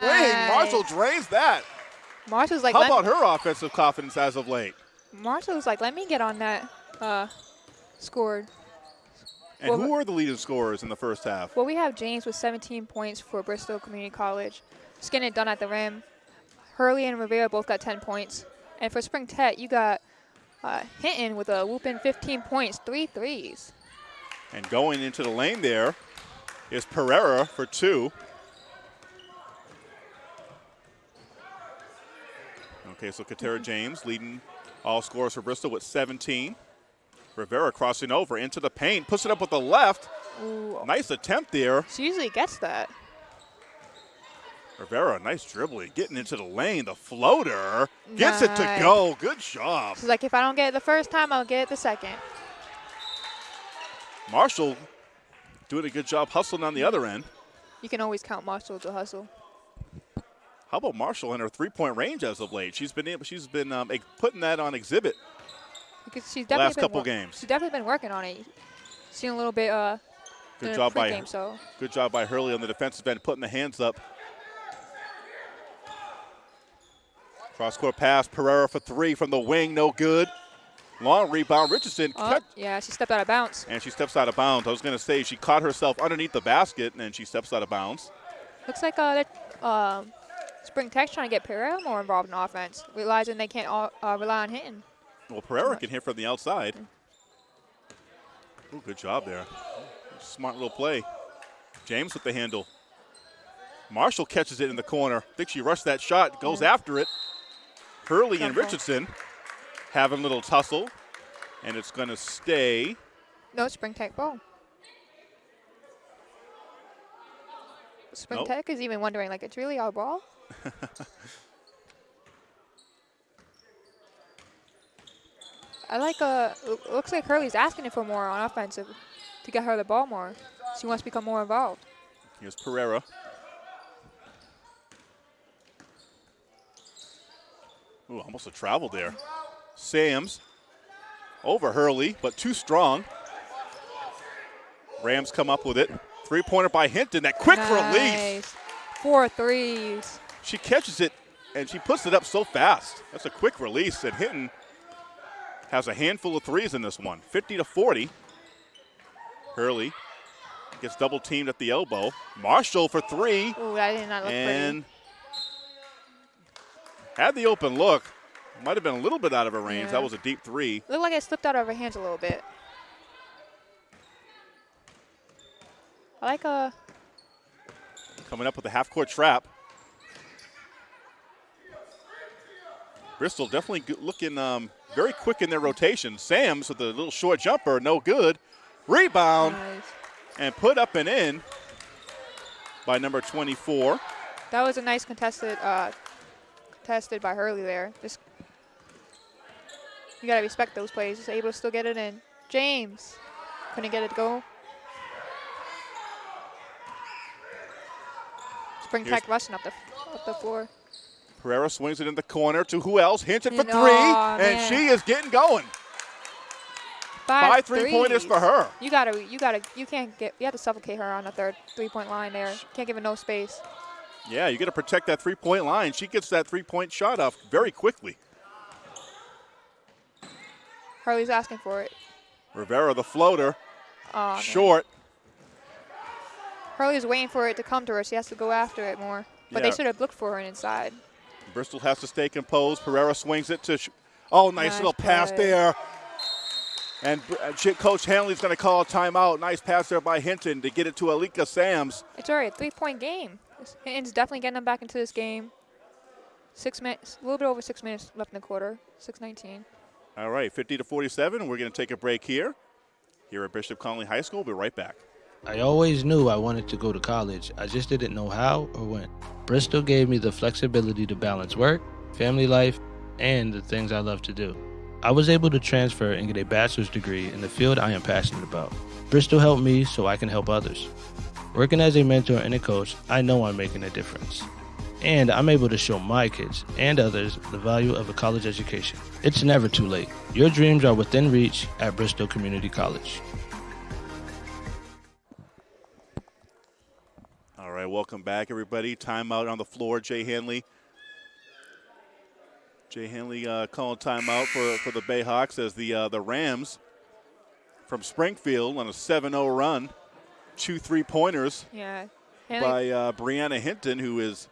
Dang, Marshall drains that. Marshall's like, How about her offensive confidence as of late? Marshall's like, let me get on that. Uh, scored. And Well, who are the leading scorers in the first half? Well, we have James with 17 points for Bristol Community College. Just getting it done at the rim. Hurley and Rivera both got 10 points. And for Spring Tech, you got uh, Hinton with a whooping 15 points, three threes. And going into the lane there is Pereira for two. Okay, so Katera James leading all scorers for Bristol with 17. Rivera crossing over into the paint, puts it up with the left. Ooh, Nice attempt there. she usually gets that. Rivera, nice dribbling, getting into the lane. The floater gets it to go. Good job. She's like, if I don't get it the first time, I'll get it the second. Marshall doing a good job hustling on the other end. You can always count Marshall to hustle. How about Marshall in her three-point range as of late? She's been able, she's been um, putting that on exhibit. Because she's definitely Last been couple games. She's definitely been working on it. Seen a little bit uh, Good job by so good job by Hurley on the defensive end, putting the hands up. Cross-court pass, Pereira for three from the wing, no good. Long rebound, Richardson, oh, cut, yeah, she stepped out of bounds. and she steps out of bounds. I was going to say she caught herself underneath the basket, and then she steps out of bounds. Looks like uh, um, Spring Tech's trying to get Pereira more involved in offense, realizing they can't all, uh, rely on hitting. Well, Pereira can hit from the outside. Ooh, good job there. Smart little play. James with the handle. Marshall catches it in the corner. I think she rushed that shot, goes after it. Hurley and. Richardson having a little tussle, and it's going to stay. No, Spring Tech ball. Spring Nope. Tech is even wondering, like, it's really our ball? [laughs] I like, uh, looks like Hurley's asking it for more on offensive to get her the ball more. She wants to become more involved. Here's Pereira. Ooh, almost a travel there. Sams over Hurley, but too strong. Rams come up with it. Three pointer by Hinton. That quick release. Four threes. She catches it and she puts it up so fast. That's a quick release. And Hinton has a handful of threes in this one 50 to 40. Hurley gets double teamed at the elbow. Marshall for three. Ooh, that did not look and had the open look. Might have been a little bit out of her range. Yeah. That was a deep three. Looked like it slipped out of her hands a little bit. I like a. Coming up with a half court trap. Bristol definitely looking um, very quick in their rotation. Sams with a little short jumper, no good. Rebound nice. and put up and in by number 24. That was a nice contested uh contested by Hurley there. Just you gotta respect those plays. Just able to still get it in. James couldn't get it to go. Spring Here's- Tech rushing up the up the floor. Pereira swings it in the corner to who else? Hinton for You three, and man. she is getting going. Five, Five three pointers for her. You gotta, you gotta, you can't get, you have to suffocate her on the third three-point line there. Can't give her no space. Yeah, you got to protect that three point line. She gets that three point shot off very quickly. Harley's asking for it. Rivera, the floater, man. short. Hurley's waiting for it to come to her. She has to go after it more. But Yeah. they should have looked for her inside. Bristol has to stay composed. Pereira swings it to. Sh- oh, nice, Nice little pass there. And uh, Ch- Coach Hanley's going to call a timeout. Nice pass there by Hinton to get it to Alika Sams. It's already a three-point game. Hinton's definitely getting them back into this game. Six minutes, a little bit over six minutes left in the quarter. Six nineteen. All right, 50 to 47. We're going to take a break here. Here at Bishop Connolly High School. We'll be right back. I always knew I wanted to go to college. I just didn't know how or when. Bristol gave me the flexibility to balance work, family life, and the things I love to do. I was able to transfer and get a bachelor's degree in the field I am passionate about. Bristol helped me so I can help others. Working as a mentor and a coach, I know I'm making a difference. And I'm able to show my kids and others the value of a college education. It's never too late. Your dreams are within reach at Bristol Community College. All right, welcome back, everybody. Timeout on the floor. Jay Hanley. Jay Hanley uh, calling timeout for, for the Bayhawks as the uh, the Rams from Springfield on a 7-0 run. Two three-pointers Yeah. Hanley by uh, Brianna Hinton, who is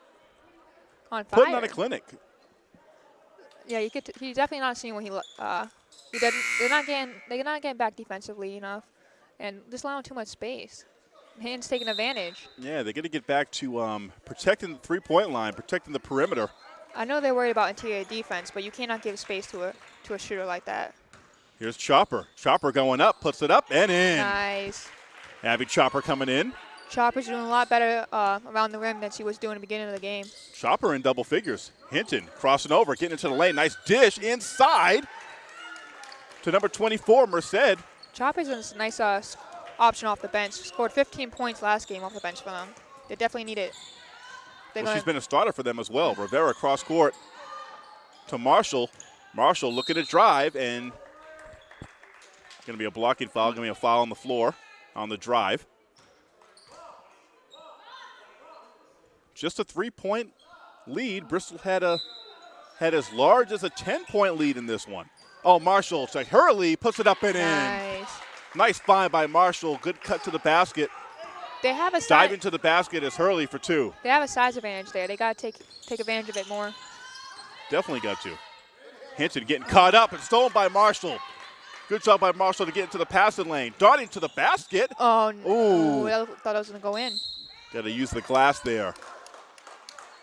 on fire. putting on a clinic. Yeah, you could. T- he's definitely not seeing what he. Uh, he doesn't. They're not getting. They're not getting back defensively enough, and just allowing too much space. Hands taking advantage. Yeah, they're going to get back to um, protecting the three-point line, protecting the perimeter. I know they're worried about interior defense, but you cannot give space to a to a shooter like that. Here's Chopper. Chopper going up, puts it up and in. Nice. Abby Chopper coming in. Chopper's doing a lot better uh, around the rim than she was doing at the beginning of the game. Chopper in double figures. Hinton crossing over, getting into the lane. Nice dish inside to number 24, Merced. Chopper's a nice uh, option off the bench. Scored 15 points last game off the bench for them. They definitely need it. They're well, she's been a starter for them as well. Rivera cross court to Marshall. Marshall looking to drive and going to be a blocking foul. Going to be a foul on the floor on the drive. Just a three-point lead. Bristol had a had as large as a 10-point lead in this one. Oh, Marshall to Hurley puts it up and in. nice. Nice find by Marshall. Good cut to the basket. They have a size. Diving to the basket is Hurley for two. They have a size advantage there. They gotta take take advantage of it more. Definitely got to. Hinton getting caught up and stolen by Marshall. Good job by Marshall to get into the passing lane. Darting to the basket. Oh, n- Ooh. I thought I was going to go in. Got to use the glass there.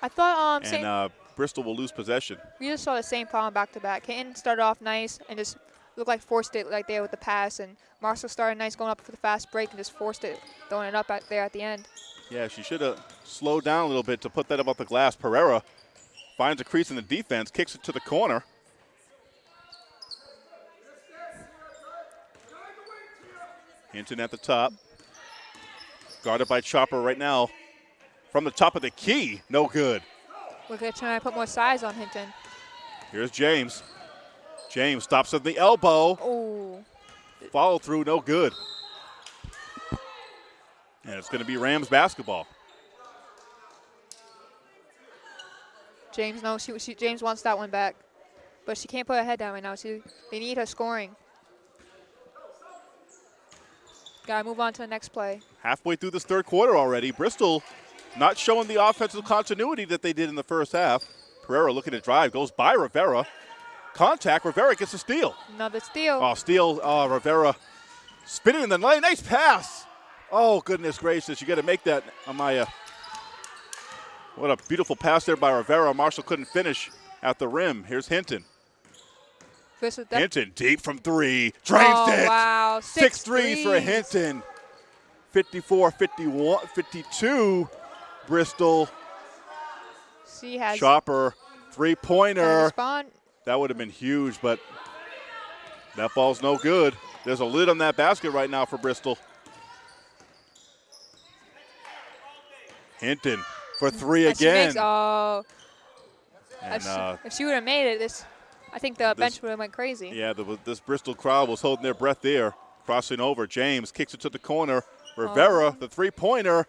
I thought um, And uh, Bristol will lose possession. we just saw the same problem back to back. Hinton started off nice and just looked like forced it like there with the pass, and Marshall started nice going up for the fast break and just forced it, throwing it up at there at the end. Yeah, she should have slowed down a little bit to put that above the glass. Pereira finds a crease in the defense, kicks it to the corner. Hinton at the top. Guarded by Chopper right now. From the top of the key, no good. We're going to try to put more size on Hinton. Here's James. James stops at the elbow. Oh, Follow through, no good. And it's going to be Rams basketball. James, no, she, she James wants that one back, but she can't put her head down right now. She, they need her scoring. Gotta move on to the next play. halfway through this third quarter already. Bristol not showing the offensive continuity that they did in the first half. Pereira looking to drive, goes by Rivera. Contact, Rivera gets a steal. Another steal. Oh, steal, uh, Rivera spinning in the lane. Nice pass. Oh, goodness gracious. You got to make that, Amaya. What a beautiful pass there by Rivera. Marshall couldn't finish at the rim. Here's Hinton. This is that- Hinton deep from three. Drains oh, it. wow. Six, Six threes for. Hinton. 54 51 52. Bristol. She has Chopper. Three pointer. That would have been huge, but that ball's no good. There's a lid on that basket right now for Bristol. Hinton for three again. makes- oh, and, if she, uh, if she would have made it, this, I think the bench would have went crazy. yeah, the, this Bristol crowd was holding their breath there. Crossing over. James kicks it to the corner. Oh. Rivera, Oh. the three pointer.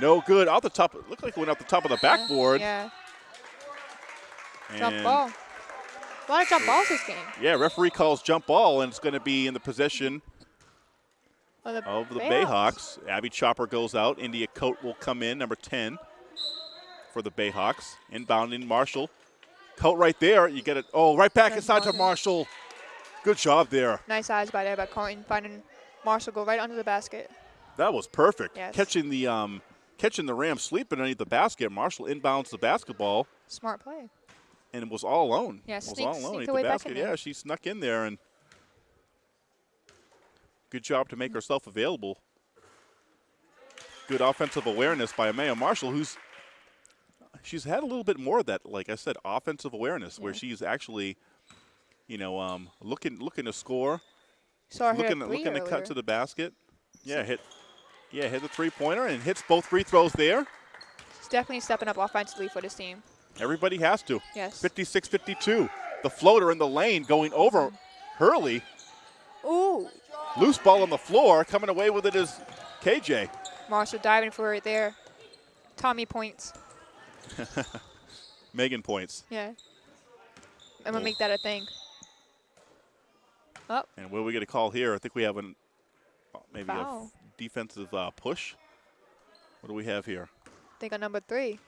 No good. Out the top. Looked like it went out the top of the backboard. Yeah, jump ball. A lot of jump balls this game. Yeah, referee calls jump ball, and it's going to be in the possession Of the, of the Bayhawks. Bayhawks. Abby Chopper goes out. India Coat will come in, number 10 for the Bayhawks. Inbounding Marshall. Coat right there. You get it. Oh, right back inside to Marshall. Good job there. Nice eyes by there by Carton, finding Marshall go right under the basket. That was perfect. Yes. Catching the um, catching the Rams sleeping underneath the basket. Marshall inbounds the basketball Smart play. and it was all alone. Yeah, was sneak- all alone sneaked the basket. in. Yeah, she snuck in there and good job to make herself available. Good offensive awareness by Amaya Marshall, who's she's had a little bit more of that, like I said, offensive awareness, where she's actually, you know, um, looking looking to score, Saw looking looking to cut to the basket. Yeah, hit. Yeah, hit the three pointer and hits both free throws there. She's definitely stepping up offensively for this team. Everybody has to. Yes. 56 52. The floater in the lane going over Hurley. Ooh, Loose ball on the floor. Coming away with it is KJ. Marshall diving for it there. Tommy points. [laughs] Megan points. Yeah. I'm gonna make that a thing. Oh, And will we get a call here? I think we have an maybe a Foul. f- defensive uh, push. What do we have here? I think on number three.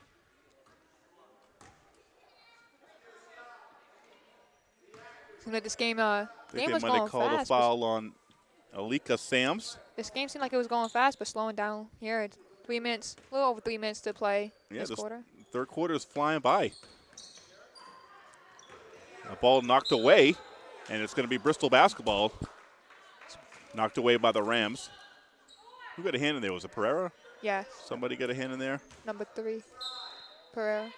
Seemed like this game, uh, I think game they might going have called a foul on Alika Sams. This game seemed like it was going fast, but slowing down here. It's three minutes, a little over three minutes to play Yeah, this this quarter. Third quarter is flying by. A ball knocked away, and it's going to be Bristol basketball. Knocked away by the Rams. Who got a hand in there? Was it Pereira? Yeah, Somebody got a hand in there? number three, Pereira.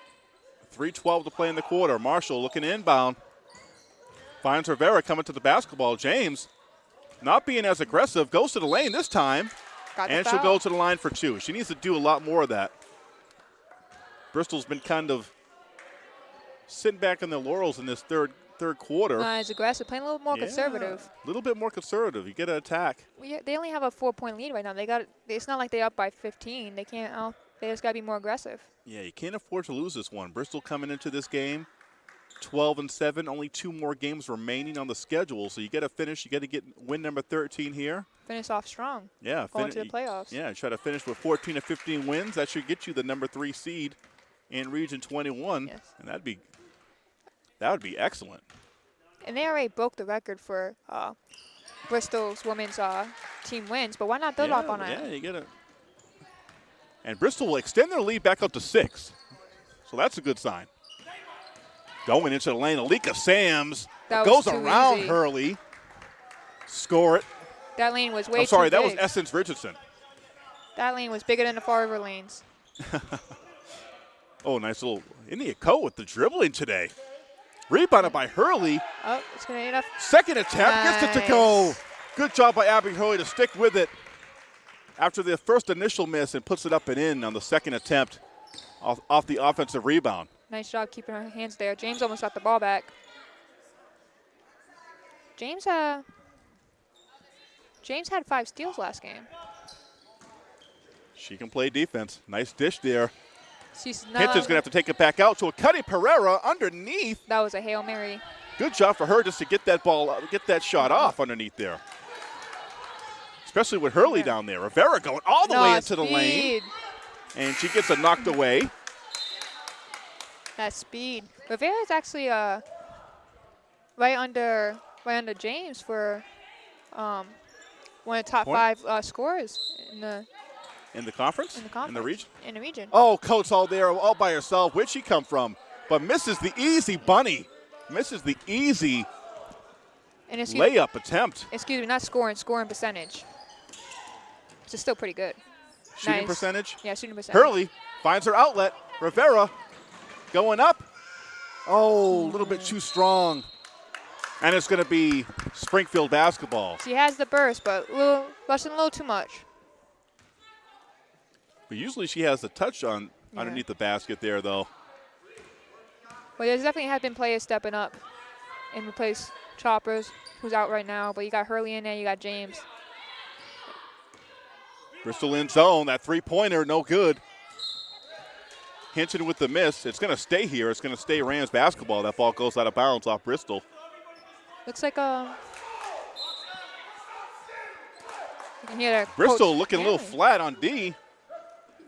3.12 to play in the quarter. Marshall looking inbound. Finds Rivera coming to the basketball. James, not being as aggressive, goes to the lane this time, Got and she'll go to the line for two. She needs to do a lot more of that. Bristol's been kind of sitting back in their laurels in this third third quarter. Not as aggressive, playing a little more Yeah, conservative. A little bit more conservative. You get an attack. We, they only have a four-point lead right now. They got. It's not like they're up by 15. They can't. Oh, they just gotta be more aggressive. Yeah, you can't afford to lose this one. Bristol coming into this game 12 and 7, only two more games remaining on the schedule. So you got to finish, you got to get win number 13 here. Finish off strong. Yeah, Going to the playoffs. Yeah, try to finish with 14 to 15 wins. That should get you the number 3 seed in Region 21. Yes. And that'd be that would be excellent. And they already broke the record for uh, Bristol's women's uh, team wins, but why not build yeah, up on it? Yeah, you get it. And Bristol will extend their lead back up to six. So that's a good sign. Going into the lane, Alika Sams That goes around easy. Hurley. Score it. That lane was way I'm sorry, that was. Essence Richardson. that lane was bigger than the Fall River lanes. [laughs] Oh, nice little India Coat with the dribbling today. Rebounded by Hurley. Oh, it's going to end up. Second attempt gets it to go. Good job by Abby Hurley to stick with it after the first initial miss and puts it up and in on the second attempt off, off the offensive rebound. Nice job keeping her hands there. James almost got the ball back. James, uh, James had five steals last game. She can play defense. Nice dish there. She's not. Hinton's going to have to take it back out to a Cuddy Pereira underneath. That was a hail mary. Good job for her just to get that ball, get that shot off underneath there. Especially with Hurley Yeah. down there. Rivera going all the No, way into the lane, and she gets it knocked away. That speed. Rivera is actually uh right under right under James for um one of the top Point? five uh, scorers in the In the conference? in the conference In the region? In the region. Oh, Coates all there, all by herself. Where'd she come from? But misses the easy bunny. Misses the easy And layup attempt. excuse me, not scoring, scoring percentage. Which is still pretty good. Shooting Nice. percentage. Yeah, shooting percentage. Hurley finds her outlet. Rivera going up. Oh, a little bit too strong. And it's going to be Springfield basketball. She has the burst, but a little rushing a little too much. But usually she has the touch on Yeah. underneath the basket there, though. Well, there's definitely have been players stepping up and replace Choppers, who's out right now. But you got Hurley in there, you got James. Bristol in zone. That three pointer, no good. Hinton with the miss. It's going to stay here. It's going to stay Rams basketball. That ball goes out of bounds off Bristol. Looks like a. You can hear that. Bristol looking a little flat on D.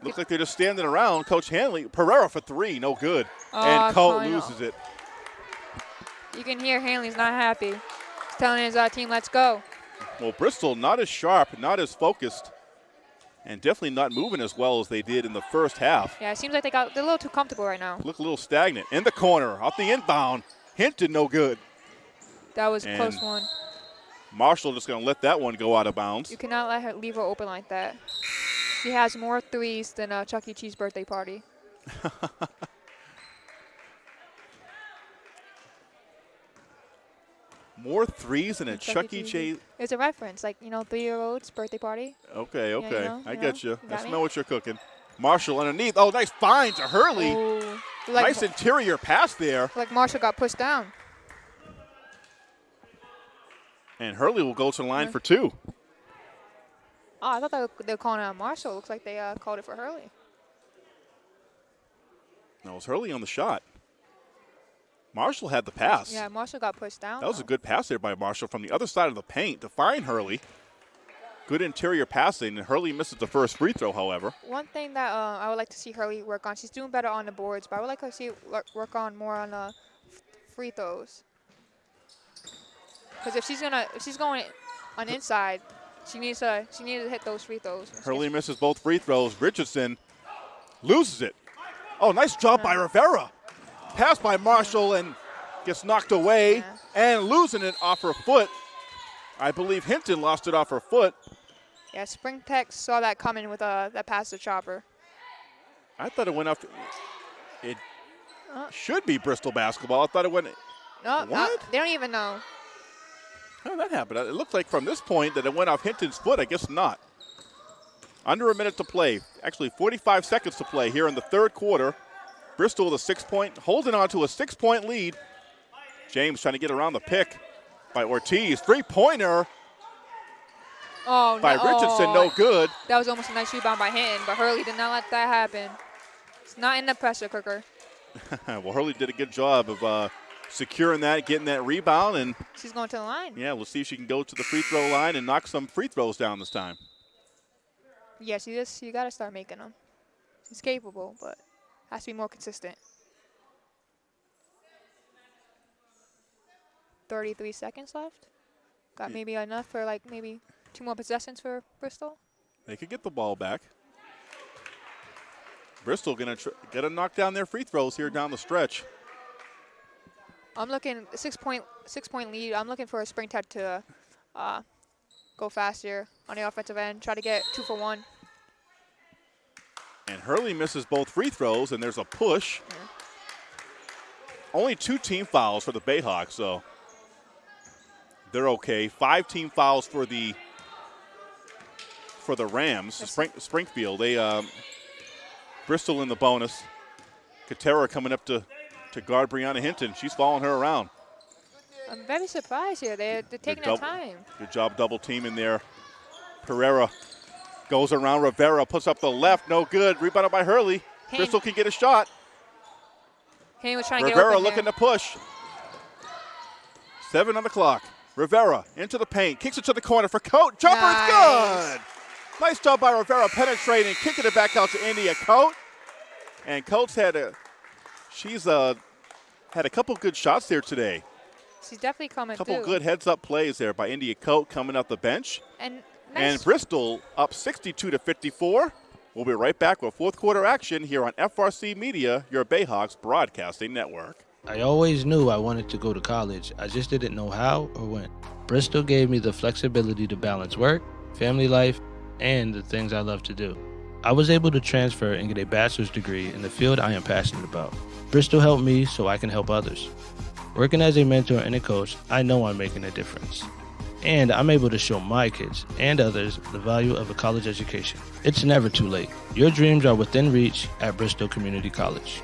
Looks like they're just standing around. Coach Hanley, Pereira for three, no good. Aw, and Colt loses it. You can hear Hanley's not happy. He's telling his uh, team, "Let's go." Well, Bristol not as sharp, not as focused, and definitely not moving as well as they did in the first half. Yeah, it seems like they got they're a little too comfortable right now. Look a little stagnant. In the corner, off the inbound. Hinton, no good. That was a close one. Marshall just going to let that one go out of bounds. You cannot let her leave her open like that. She has more threes than a Chuck E. Cheese birthday party. [laughs] More threes than a Chuck E. Cheese. It's a reference, like you know, three-year-olds birthday party. Okay, you okay. know, I you get know, you. you I got me? smell what you're cooking. Marshall underneath. Oh, nice find to Hurley. Like, nice interior pass there. like Marshall got pushed down. And Hurley will go to the line Yeah. for two. Oh, I thought they were, they were calling it on Marshall. Looks like they uh, called it for Hurley. That was Hurley on the shot. Marshall had the pass. Yeah, Marshall got pushed down. That was a good pass there by Marshall from the other side of the paint to find Hurley. Good interior passing, and Hurley misses the first free throw, however. One thing that uh, I would like to see Hurley work on, she's doing better on the boards, but I would like her to see her work on more on uh, free throws. Because if she's gonna, if she's going on inside, she needs to, she needs to hit those free throws. Hurley misses both free throws. Richardson loses it. Oh, nice job by Rivera. Pass by Marshall and gets knocked away Yeah. and losing it off her foot. I believe Hinton lost it off her foot. Yeah, Spring Tech saw that coming with uh, that pass to Chopper. I thought it went off. It Uh. should be Bristol basketball. I thought it went. No, uh, What? they don't even know. How did that happen? It looked like from this point that it went off Hinton's foot. I guess not. Under a minute to play. Actually, 45 seconds to play here in the third quarter. Bristol with a six point, holding on to a six point lead. James trying to get around the pick by Ortiz. Three pointer Oh by no! Richardson, no good. That was almost a nice rebound by Hinton, but Hurley did not let that happen. It's not in the pressure cooker. [laughs] well, Hurley did a good job of uh, securing that, getting that rebound, and She's going to the line. yeah, we'll see if she can go to the free throw line and knock some free throws down this time. Yes, you just you got to start making them. She's capable, but has to be more consistent. 33 seconds left. Got maybe enough for like maybe two more possessions for Bristol. They could get the ball back. Bristol gonna tr- gonna knock down their free throws here down the stretch. I'm looking six point six point lead. I'm looking for a spring tech to uh, go faster on the offensive end. Try to get two for one. And Hurley misses both free throws, and there's a push. Only two team fouls for the Bayhawks, so they're okay. Five team fouls for the for the Rams. Spring, Springfield, they um, Bristol in the bonus. Katera coming up to to guard Brianna Hinton. She's following her around. I'm very surprised here. They're, they're taking their time. Good job double teaming there. Pereira goes around Rivera, puts up the left, no good. Rebounded by Hurley. Hey. Bristol can get a shot. Hayne was trying to get Rivera open looking there. to push. Seven on the clock. Rivera into the paint, kicks it to the corner for Coat. Jumper Nice. good. Nice job by Rivera penetrating, kicking it back out to India Coat. And Coat's had a, she's uh had a couple good shots there today. She's definitely coming A couple through. good heads up plays there by India Coat coming off the bench. And And. Bristol up 62 to 54. We'll be right back with fourth quarter action here on FRC Media, your Bayhawks broadcasting network. I always knew I wanted to go to college. I just didn't know how or when. Bristol gave me the flexibility to balance work, family life, and the things I love to do. I was able to transfer and get a bachelor's degree in the field I am passionate about. Bristol helped me so I can help others. Working as a mentor and a coach, I know I'm making a difference. And I'm able to show my kids and others the value of a college education. It's never too late. Your dreams are within reach at Bristol Community College.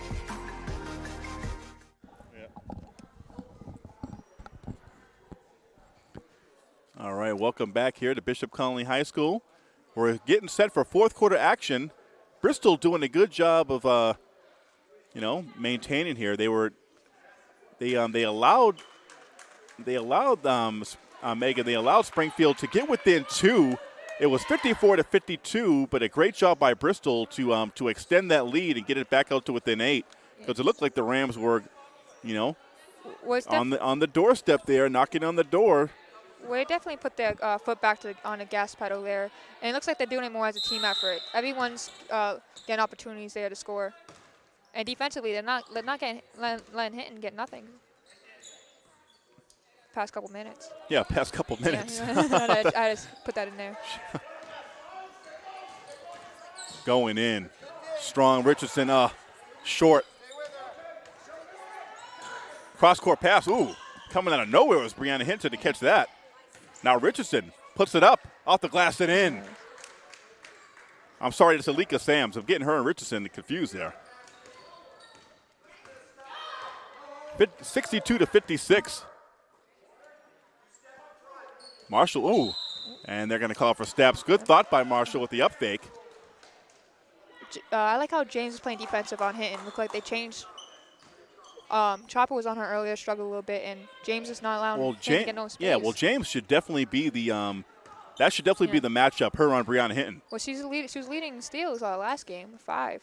All right, welcome back here to Bishop Connolly High School. We're getting set for fourth quarter action. Bristol doing a good job of, uh, you know, maintaining here. They were, they um, they allowed, they allowed um, uh, Megan, they allowed Springfield to get within two. It was 54 to 52, but a great job by Bristol to um, to extend that lead and get it back out to within eight because it looked like the Rams were, you know, was on the on the doorstep there, knocking on the door. well, they definitely put their uh, foot back to, on the gas pedal there. And it looks like they're doing it more as a team effort. Everyone's uh, getting opportunities there to score. And defensively, they're not they're not getting letting, and get nothing. Past couple minutes. Yeah, past couple minutes. Yeah, [laughs] I, I just put that in there. [laughs] going in. Strong Richardson, uh, short. Cross court pass. Ooh, coming out of nowhere was Brianna Hinton to catch that. Now Richardson puts it up off the glass and in. I'm sorry, it's Alika Sams. I'm getting her and Richardson confused there. 62 to 56. Marshall, ooh. And they're going to call for steps. Good thought by Marshall with the up fake. Uh, I like how James is playing defensive on Hinton. Look like they changed. Um, Chopper was on her earlier, struggled a little bit, and James is not allowing Well, him to get no space. yeah, well, James should definitely be the um, that should definitely be the matchup. Her on Brianna Hinton. Well, she's lead, she was leading in steals uh, last game, five.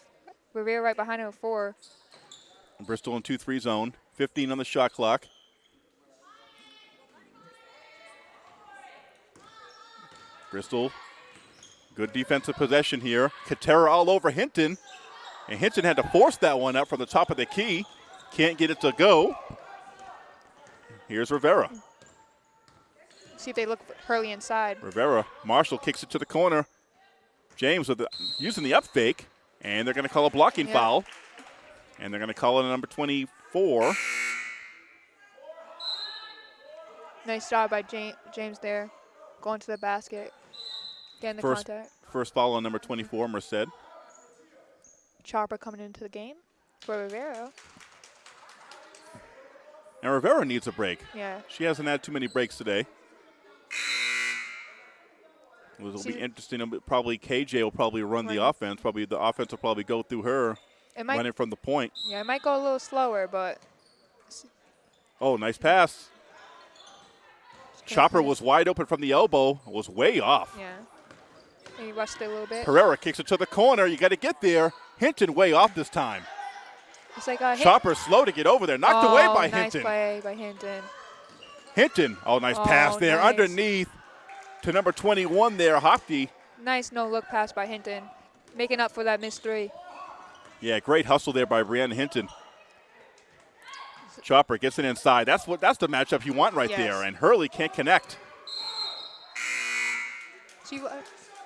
Rivera right behind her four. Bristol in two three zone. 15 on the shot clock. Bristol, good defensive possession here. Katera all over Hinton, and Hinton had to force that one up from the top of the key. Can't get it to go. Here's Rivera. See if they look Hurley inside. Rivera, Marshall kicks it to the corner. James with the, using the up fake, and they're going to call a blocking Yeah. foul. And they're going to call it a number 24. Nice job by James there, going to the basket, getting the First, contact. first foul on number 24, Merced. Chopper coming into the game for Rivera. And Rivera needs a break. Yeah. She hasn't had too many breaks today. It will be interesting. Probably KJ will probably run the offense. Probably the offense will probably go through her, It might, running from the point. yeah, it might go a little slower, but Oh, nice pass. Chopper was wide open from the elbow. Was way off. yeah. Maybe rushed it a little bit. Pereira kicks it to the corner. You got to get there. Hinton way off this time. It's like a hit. Chopper slow to get over there. Knocked oh, away by nice Hinton. play by Hinton. Hinton. Oh, nice oh, pass Oh, there nice. underneath to number 21 there, Hopke. Nice no look pass by Hinton, making up for that missed three. Yeah, great hustle there by Brianna Hinton. Chopper gets it inside. That's what that's the matchup you want right Yes. there. And Hurley can't connect. She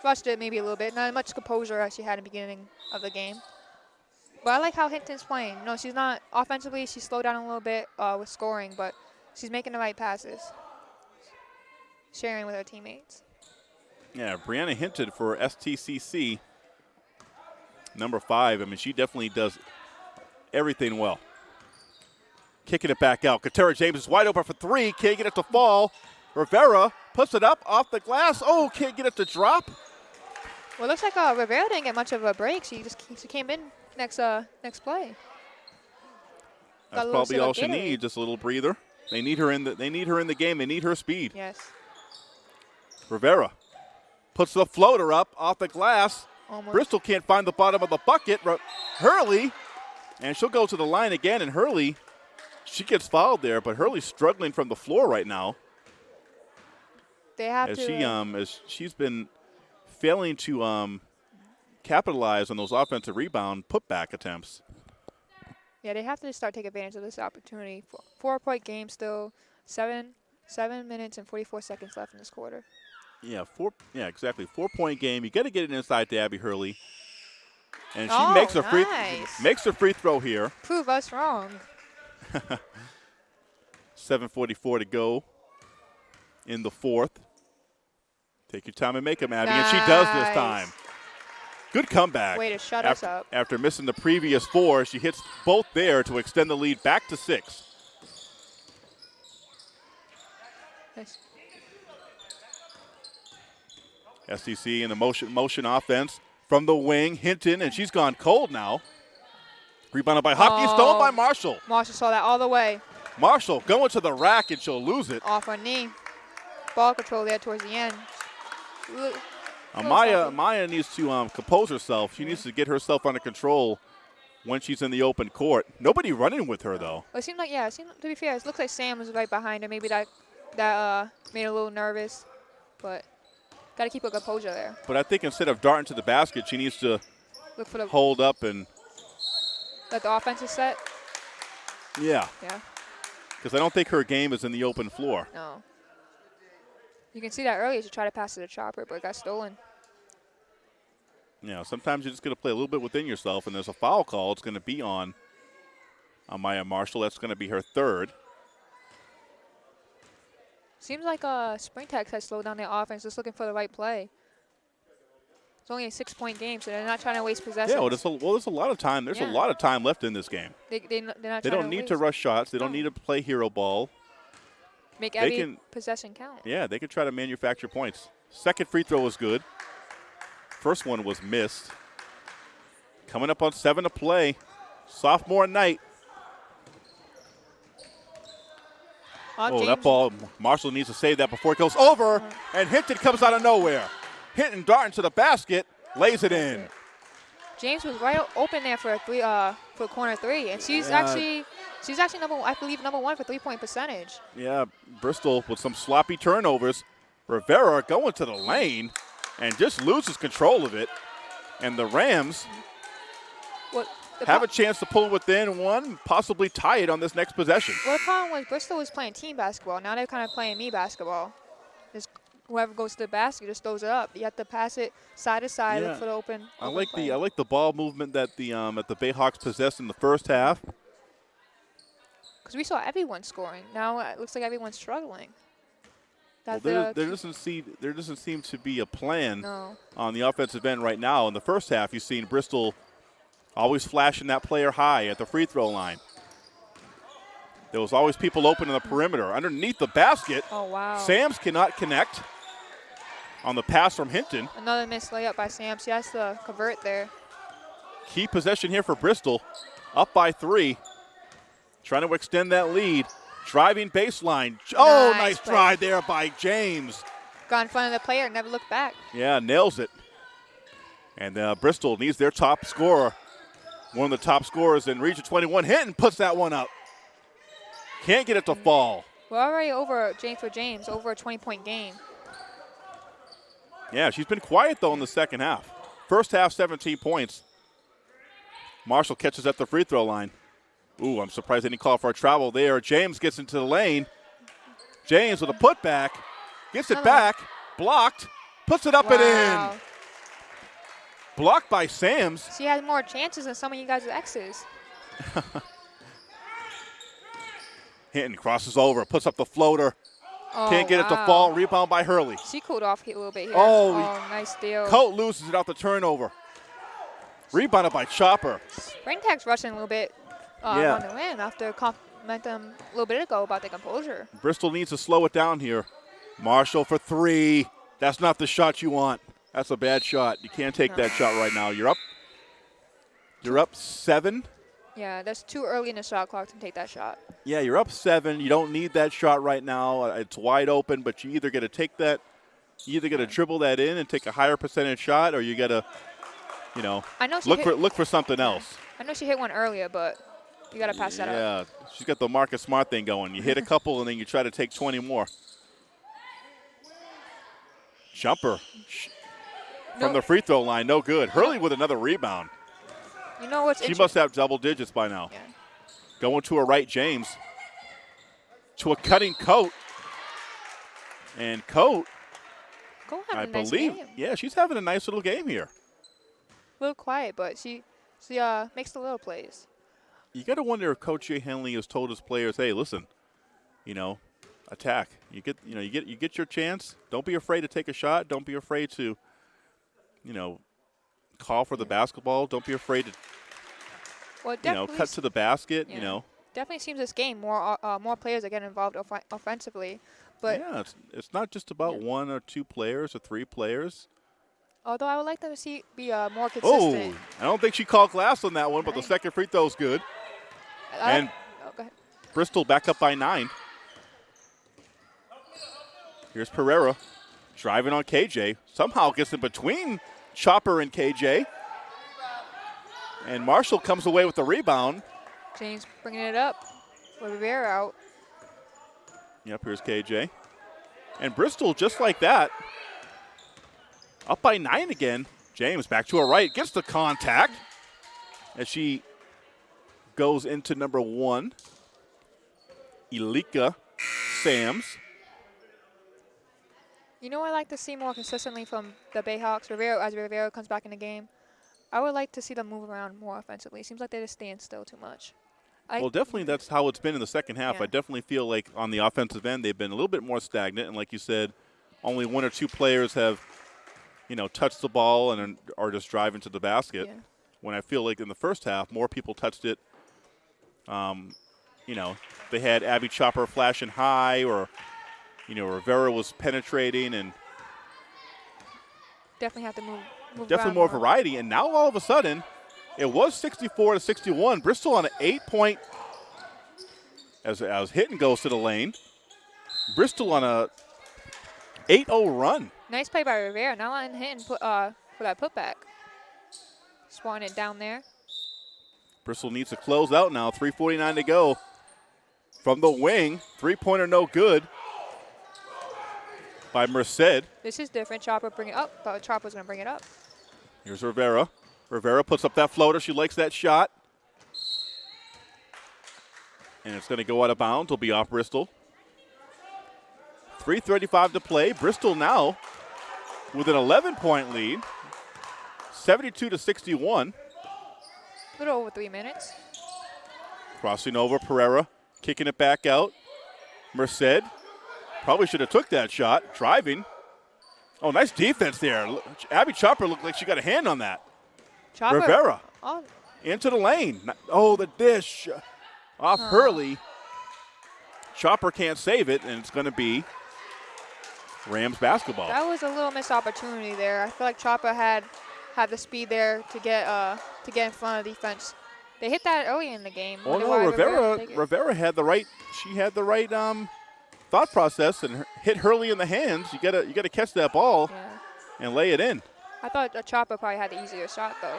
rushed it maybe a little bit, not as much composure as she had in the beginning of the game. But I like how Hinton's playing. No, she's not offensively. She slowed down a little bit uh, with scoring, but she's making the right passes, sharing with her teammates. Yeah, Brianna Hinton for STCC, number five. I mean, she definitely does everything well. Kicking it back out. Katera James is wide open for three. Can't get it to fall. Rivera puts it up off the glass. Oh, can't get it to drop. Well, it looks like uh, Rivera didn't get much of a break. She just she came in next uh next play. That's probably all she needs, just a little breather. They need her in the they need her in the game. They need her speed. Yes. Rivera puts the floater up off the glass. Bristol can't find the bottom of the bucket. Hurley, and she'll go to the line again. And Hurley, she gets fouled there, but Hurley's struggling from the floor right now They have as to. she uh, um as she's been failing to um capitalize on those offensive rebound putback attempts. Yeah, they have to start taking advantage of this opportunity. Four, four point game still, seven seven minutes and 44 seconds left in this quarter. Yeah, four. Yeah, exactly. Four point game. You got to get it inside to Abby Hurley, and she Oh, makes a free nice. makes a free throw here. Prove us wrong. [laughs] 7:44 to go in the fourth. Take your time and make them, Abby, and she does this time. Good comeback. Way to shut after, us up. After missing the previous four, she hits both there to extend the lead back to six. Nice. SEC in the motion motion offense from the wing. Hinton, and she's gone cold now. Rebounded by Hockey, stolen Oh. by Marshall. Marshall saw that all the way Marshall going to the rack, and she'll lose it. off her knee. Ball control there towards the end. Amaya, Uh, Little Maya, needs to um, compose herself. She needs to get herself under control when she's in the open court. Nobody running with her though. It seemed like yeah. It seemed to be fair. It looks like Sam was right behind her. Maybe that that uh, made her a little nervous, but got to keep her composure there. But I think instead of darting to the basket, she needs to Look for the hold up and let the offense is set. yeah, Yeah. because I don't think her game is in the open floor. No. You can see that earlier. She tried to pass to the chopper, but it got stolen. Yeah, sometimes you're just going to play a little bit within yourself, and there's a foul call. It's going to be on on Maya Marshall. That's going to be her third. Seems like uh, Springtex has slowed down their offense, just looking for the right play. It's only a six-point game, so they're not trying to waste possessions. Yeah, well, there's a, well, there's a lot of time. There's Yeah. a lot of time left in this game. they, they, they're not They don't to need to rush shots. They don't need to play hero ball. Make every can- possession count. Yeah, they could try to manufacture points. Second free throw was good. First one was missed. Coming up on seven to play. Sophomore night. Uh, Oh, that ball, Marshall needs to save that before it goes over. And Hinton comes out of nowhere. Hinton darting to the basket, lays it in. James was right open there for a three, uh, for a corner three, and she's Yeah. actually, she's actually number, I believe, number one for three-point percentage. Yeah, Bristol with some sloppy turnovers. Rivera going to the lane and just loses control of it. And the Rams What the have a chance to pull within one, possibly tie it on this next possession. Well, the problem was Bristol was playing team basketball. Now they're kind of playing me basketball. Just whoever goes to the basket just throws it up. You have to pass it side to side, Yeah. look for the open. I open like play. the I like the ball movement that the um, that the Bayhawks possessed in the first half. Because we saw everyone scoring. Now it looks like everyone's struggling. Well, there, there doesn't seem there doesn't seem to be a plan no. on the offensive end right now. In the first half, you've seen Bristol always flashing that player high at the free throw line. There was always people open in the perimeter. Underneath the basket, Oh wow. Sams cannot connect on the pass from Hinton. Another missed layup by Sam. She has to convert there. Key possession here for Bristol, up by three. Trying to extend that lead. Driving baseline. Oh, Nice nice drive there by James. Got in front of the player, never looked back. Yeah, nails it. And uh, Bristol needs their top scorer. One of the top scorers in Region 21. Hinton puts that one up. Can't get it to fall. We're already over James for James, over a 20 point game. Yeah, she's been quiet though in the second half. First half, 17 points. Marshall catches at the free throw line. Ooh, I'm surprised they didn't call for a travel there. James gets into the lane. James with a putback, gets it back, blocked, puts it up and in. Blocked by Sams. She has more chances than some of you guys' exes. [laughs] Hinton crosses over, puts up the floater, Oh, can't get it to fall. Rebound by Hurley. She cooled off a little bit here. Oh, nice steal. Coat loses it out the turnover. Rebounded by Chopper. Brain Tag's rushing a little bit uh, Yeah. on the win after them a little bit ago about their composure. Bristol needs to slow it down here. Marshall for three. That's not the shot you want. That's a bad shot. You can't take that shot right now. You're up. You're up seven. Yeah, that's too early in the shot clock to take that shot. Yeah, you're up seven. You don't need that shot right now. Uh, It's wide open, but you either got to take that, you either got to dribble that in and take a higher percentage shot, or you got to, you know, I know she look for look for something else. I know she hit one earlier, but you gotta pass that up. Yeah, she's got the Marcus Smart thing going. You hit a couple and then you try to take 20 more. Jumper from No. the free throw line, no good. Hurley with another rebound. You know what's She must have double digits by now. Yeah. Going to a right, James. To a cutting coat. And Coat, Go I have a nice believe, yeah, she's having a nice little game here. A little quiet, but she she uh makes the little plays. You got to wonder if Coach Jay Henley has told his players, "Hey, listen, you know, attack. You get, you know, you get, you get your chance. Don't be afraid to take a shot. Don't be afraid to, you know, call for the basketball. Don't be afraid to, Well, you know, cut to the basket. You know, definitely seems this game more uh, uh, more players are getting involved off- offensively, but yeah, it's, it's not just about Yeah. one or two players or three players. although I would like them to see be uh, more consistent. Oh. I don't think she called glass on that one, but the second free throw is good. I- and- oh. Bristol back up by nine. Here's Pereira driving on KJ. Somehow gets in between Chopper and KJ. And Marshall comes away with the rebound. James bringing it up with Rivera out. Yep, here's KJ. And Bristol, just like that, up by nine again. James back to her right, gets the contact as she goes into number one. Alika Sams. You know, I like to see more consistently from the Bayhawks. Rivera as Rivera comes back in the game. I would like to see them move around more offensively. Seems like they just stand still too much. I, Well, definitely that's how it's been in the second half. Yeah. I definitely feel like on the offensive end they've been a little bit more stagnant, and like you said, only one or two players have, you know, touched the ball and are just driving to the basket. Yeah. When I feel like in the first half more people touched it. Um, you know, they had Abby Chopper flashing high, or you know Rivera was penetrating, and definitely have to move. move definitely around more variety. And now all of a sudden, it was 64 to 61. Bristol on an eight-point as as Hinton goes to the lane. Bristol on a 8-0 run. Nice play by Rivera. Not letting hit put uh for that putback. Swatting it down there. Bristol needs to close out now. 3:49 to go. From the wing, three-pointer no good by Merced. This is different. Chopper bring it oh, up, but Chopper's gonna bring it up. Here's Rivera. Rivera puts up that floater. She likes that shot. And it's going to go out of bounds. It'll be off Bristol. 3.35 to play. Bristol now with an 11 point lead. 72 to 61. A little over three minutes. Crossing over Pereira, kicking it back out. Merced probably should have took that shot. Driving. Oh, nice defense there. Abby Chopper looked like she got a hand on that. Chopper. Rivera. Oh, into the lane. Oh, the dish off Hurley. Chopper can't save it, and it's going to be Rams basketball. that was a little missed opportunity there. I feel like Chopper had had the speed there to get uh to get in front of the defense. They hit that early in the game. oh no, Rivera. it. Rivera had the right. She had the right um, thought process and hit Hurley in the hands. You gotta you gotta catch that ball Yeah. and lay it in. I thought Chopper probably had the easier shot though.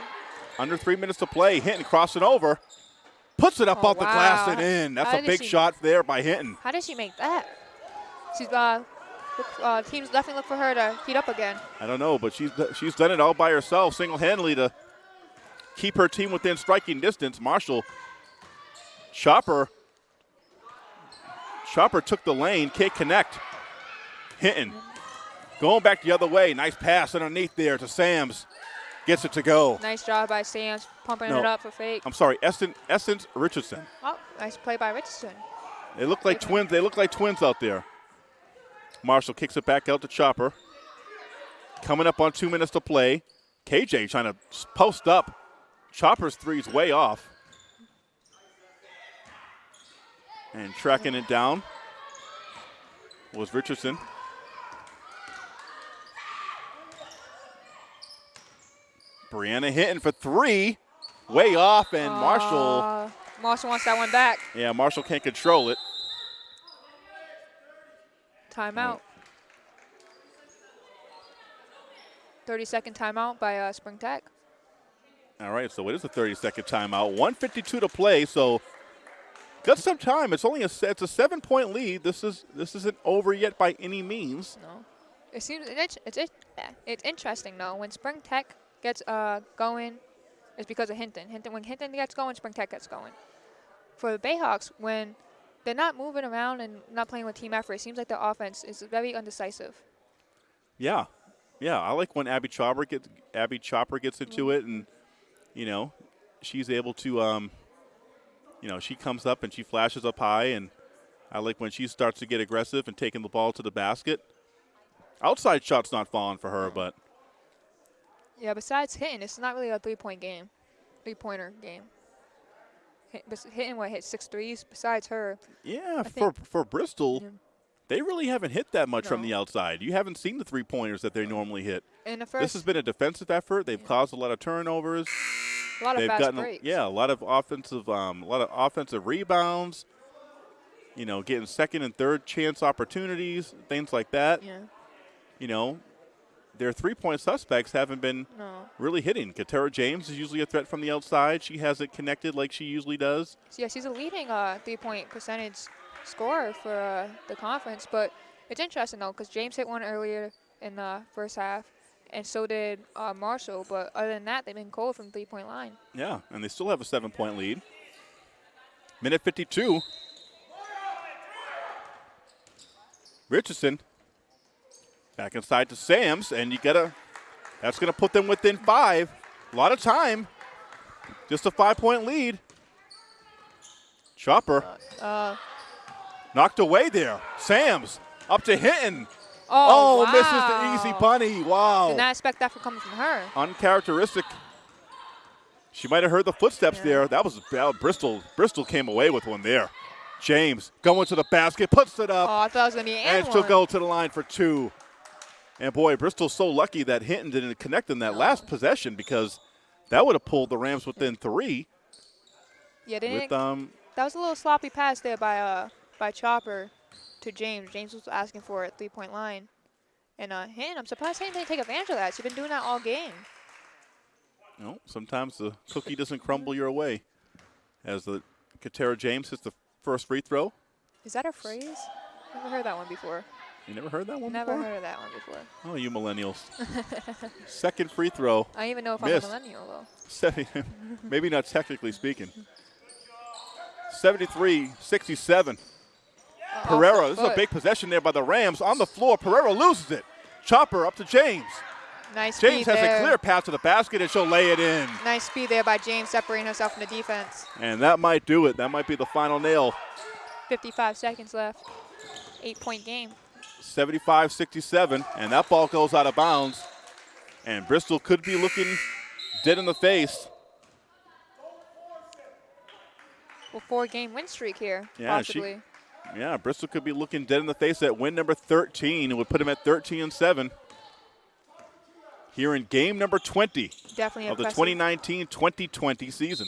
Under three minutes to play. Hinton, crossing over, puts it up Oh, off the glass and in. That's How a big she- shot there by Hinton. How did she make that? She's uh, uh, teams definitely look for her to heat up again. I don't know, but she's she's done it all by herself, single-handedly to keep her team within striking distance. Marshall, Chopper, Chopper took the lane, can't connect. Hinton going back the other way. Nice pass underneath there to Sams. Gets it to go. Nice job by Sam's pumping No. it up for fake. I'm sorry, Essence, Essence Richardson. Oh, nice play by Richardson. They look like twins. They look like twins out there. Marshall kicks it back out to Chopper. Coming up on two minutes to play. KJ trying to post up. Chopper's three's way off. And tracking it down was Richardson. Brianna Hinton for three. Way off, and Marshall. Uh, Marshall wants that one back. Yeah, Marshall can't control it. Timeout. 30 second timeout by uh, Spring Tech. All right, so it is a 30 second timeout. 152 to play, so got some time. It's only a it's a seven point lead. This is this isn't over yet by any means. No. It seems it's it's it's, it's interesting though. When Spring Tech gets uh going, it's because of Hinton. Hinton when Hinton gets going, Spring Tech gets going. For the Bayhawks, when they're not moving around and not playing with team effort, it seems like their offense is very undecisive. Yeah, yeah. I like when Abby Chopper gets Abby Chopper gets into it, and you know, she's able to um, you know, she comes up and she flashes up high, and I like when she starts to get aggressive and taking the ball to the basket. Outside shots not falling for her, but Yeah. Besides hitting, it's not really a three point game, three pointer game. Hit, hitting what hit six threes. Besides her, Yeah, I for for Bristol, Yeah. they really haven't hit that much from the outside. You haven't seen the three pointers that they normally hit. in the first, this has been a defensive effort. They've caused a lot of turnovers. A lot of They've fast gotten breaks. yeah a lot of offensive um, a lot of offensive rebounds. You know, getting second and third chance opportunities, things like that. Yeah. You know, their three point suspects haven't been No. really hitting. Katera James is usually a threat from the outside. She has it connected like she usually does. So, yeah, she's a leading uh, three-point percentage scorer for uh, the conference. But it's interesting though, because James hit one earlier in the first half, and so did uh, Marshall. But other than that, they've been cold from three-point line. Yeah, and they still have a seven point lead. Minute 52. Richardson back inside to Sams, and you gotta, that's gonna put them within five. A lot of time. Just a five point lead. Chopper Uh, knocked away there. Sams up to Hinton. Oh, misses the easy wow. bunny. Wow. Did not expect that from coming from her. uncharacteristic. She might have heard the footsteps Yeah. there. That was uh, Bristol. Bristol came away with one there. James going to the basket, puts it up, Oh, I thought it was gonna be an and and she'll go to the line for two. And boy, Bristol's so lucky that Hinton didn't connect in that last possession because that would have pulled the Rams within three. Yeah, they didn't With um, That was a little sloppy pass there by uh by Chopper to James. James was asking for a three point line. And uh Hen, I'm surprised Hen didn't take advantage of that. She's been doing that all game. know, sometimes the cookie doesn't crumble your way. As the Katera James hits the first free throw. Is that a phrase? Never heard that one before. You never heard that one before? Never before? heard of that one before. Oh, you millennials. [laughs] Second free throw. I don't even know if Missed. I'm a millennial though. 70, [laughs] maybe not technically speaking. 73 67. Uh, Pereira, this is a big possession there by the Rams. On the floor, Pereira loses it. Chopper up to James. Nice James has there. a clear path to the basket, and she'll lay it in. Nice speed there by James separating herself from the defense. And that might do it. That might be the final nail. 55 seconds left. Eight point game. 75 67. And that ball goes out of bounds. And Bristol could be looking dead in the face. Well, four game win streak here, Yeah, she- possibly. Yeah, Bristol could be looking dead in the face at win number 13. It would put them at 13 and 7. Here in game number 20 Definitely of the impressive. 2019 2020 season.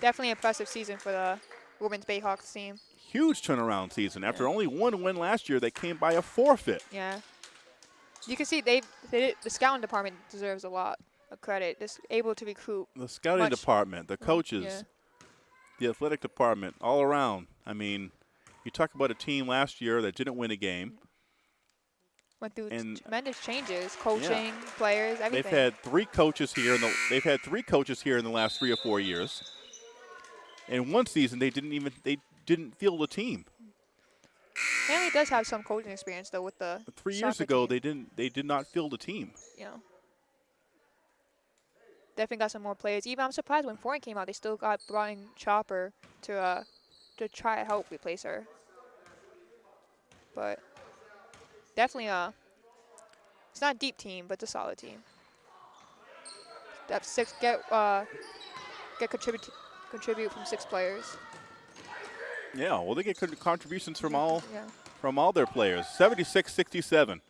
Definitely impressive season for the women's Bayhawks team. Huge turnaround season. After only one win last year, they came by a forfeit. Yeah. You can see they, they the scouting department deserves a lot of credit. Just able to recruit. The scouting department, the coaches, Yeah. the athletic department all around. I mean, you talk about a team last year that didn't win a game. Went through And- tremendous changes, coaching, players, everything. They've had three coaches here. In the, they've had three coaches here in the last three or four years. In one season, they didn't even they didn't field a team. Hanley does have some coaching experience though with the Three years ago, team, they didn't they did not field a team. Yeah. Definitely got some more players. Even I'm surprised when Foreign came out, they still got brought in Chopper to uh to try to help replace her. But definitely uh it's not a deep team, but it's a solid team. That six get uh get contribute contribute from six players. Yeah, well, they get con- contributions from all Yeah. from all their players. 76-67.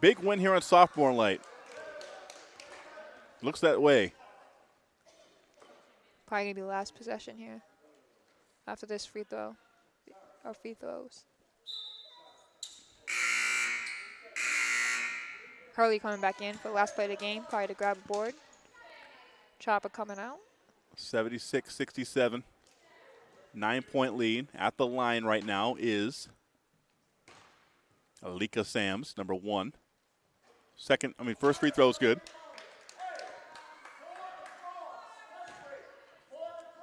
Big win here on sophomore night. Looks that way. Probably gonna be the last possession here. After this free throw. Or free throws. Hurley coming back in for the last play of the game, probably to grab a board. Chopper coming out. 76-67. Nine point lead at the line right now is Alika Sams, number one. Second, I mean, first free throw is good.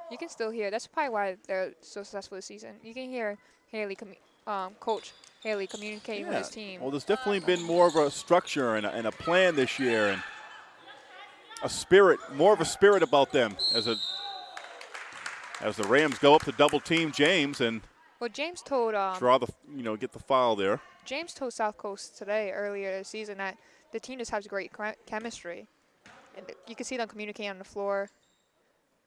You can still hear. That's probably why they're so successful this season. You can hear Haley, um, Coach Haley communicating with his team. Well, there's definitely been more of a structure and a, and a plan this year, and a spirit, more of a spirit about them as a as the Rams go up to double team James and Well, James told um, draw the you know get the foul there. James told SouthCoast Today earlier this season that the team just has great chemistry, and you can see them communicating on the floor.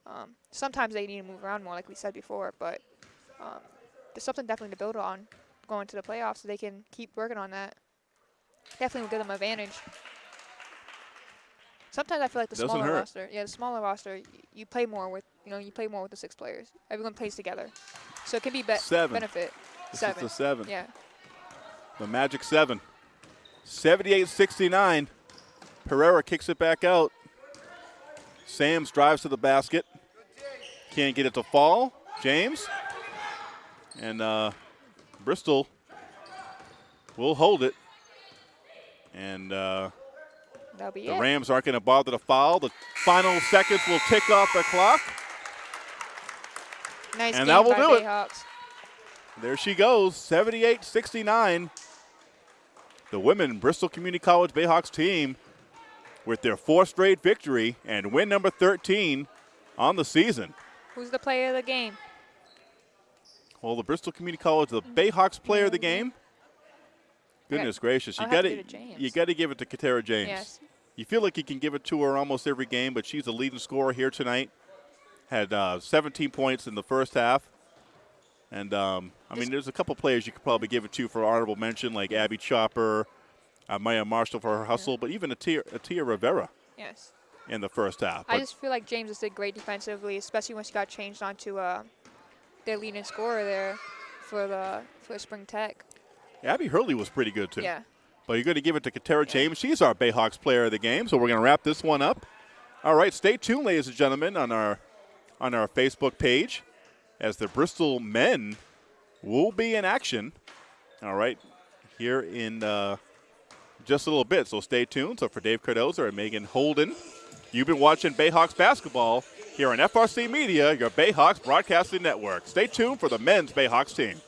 Um, sometimes they need to move around more, like we said before, but um, there's something definitely to build on going to the playoffs, so they can keep working on that. Definitely will give them advantage. Sometimes I feel like the Doesn't smaller hurt. roster, yeah, the smaller roster, you play more with, you know, you play more with the six players. Everyone plays together, so it can be, be- Seven. benefit. This Seven. is the seven. Yeah. The Magic seven. 78-69. Pereira kicks it back out. Sams drives to the basket. Can't get it to fall. James. And uh, Bristol will hold it. And uh, be the it. Rams aren't going to bother to foul. The final seconds will tick off the clock. Nice And game that will do it. There she goes, 78 69. The women Bristol Community College Bayhawks team with their fourth straight victory and win number 13 on the season. Who's the player of the game? Well, the Bristol Community College, the Bayhawks player of the game. Goodness gracious, you got to it you got to give it to Katera James. Yes. You feel like you can give it to her almost every game, but she's the leading scorer here tonight. Had uh, 17 points in the first half. And, um, I mean, there's a couple players you could probably give it to for honorable mention, like Abby Chopper, uh, Maya Marshall for her hustle, but even Atia, Atia Rivera Yes. in the first half. I But just feel like James just did great defensively, especially when she got changed onto uh, their leading scorer there for the for Spring Tech. Abby Hurley was pretty good, too. Yeah. But you're going to give it to Katera James. She's our Bayhawks player of the game, so we're going to wrap this one up. All right, stay tuned, ladies and gentlemen, on our on our Facebook page as the Bristol men will be in action. All right, here in uh, just a little bit. So stay tuned. So for Dave Cardoza and Megan Holden, you've been watching Bayhawks basketball here on FRC Media, your Bayhawks broadcasting network. Stay tuned for the men's Bayhawks team.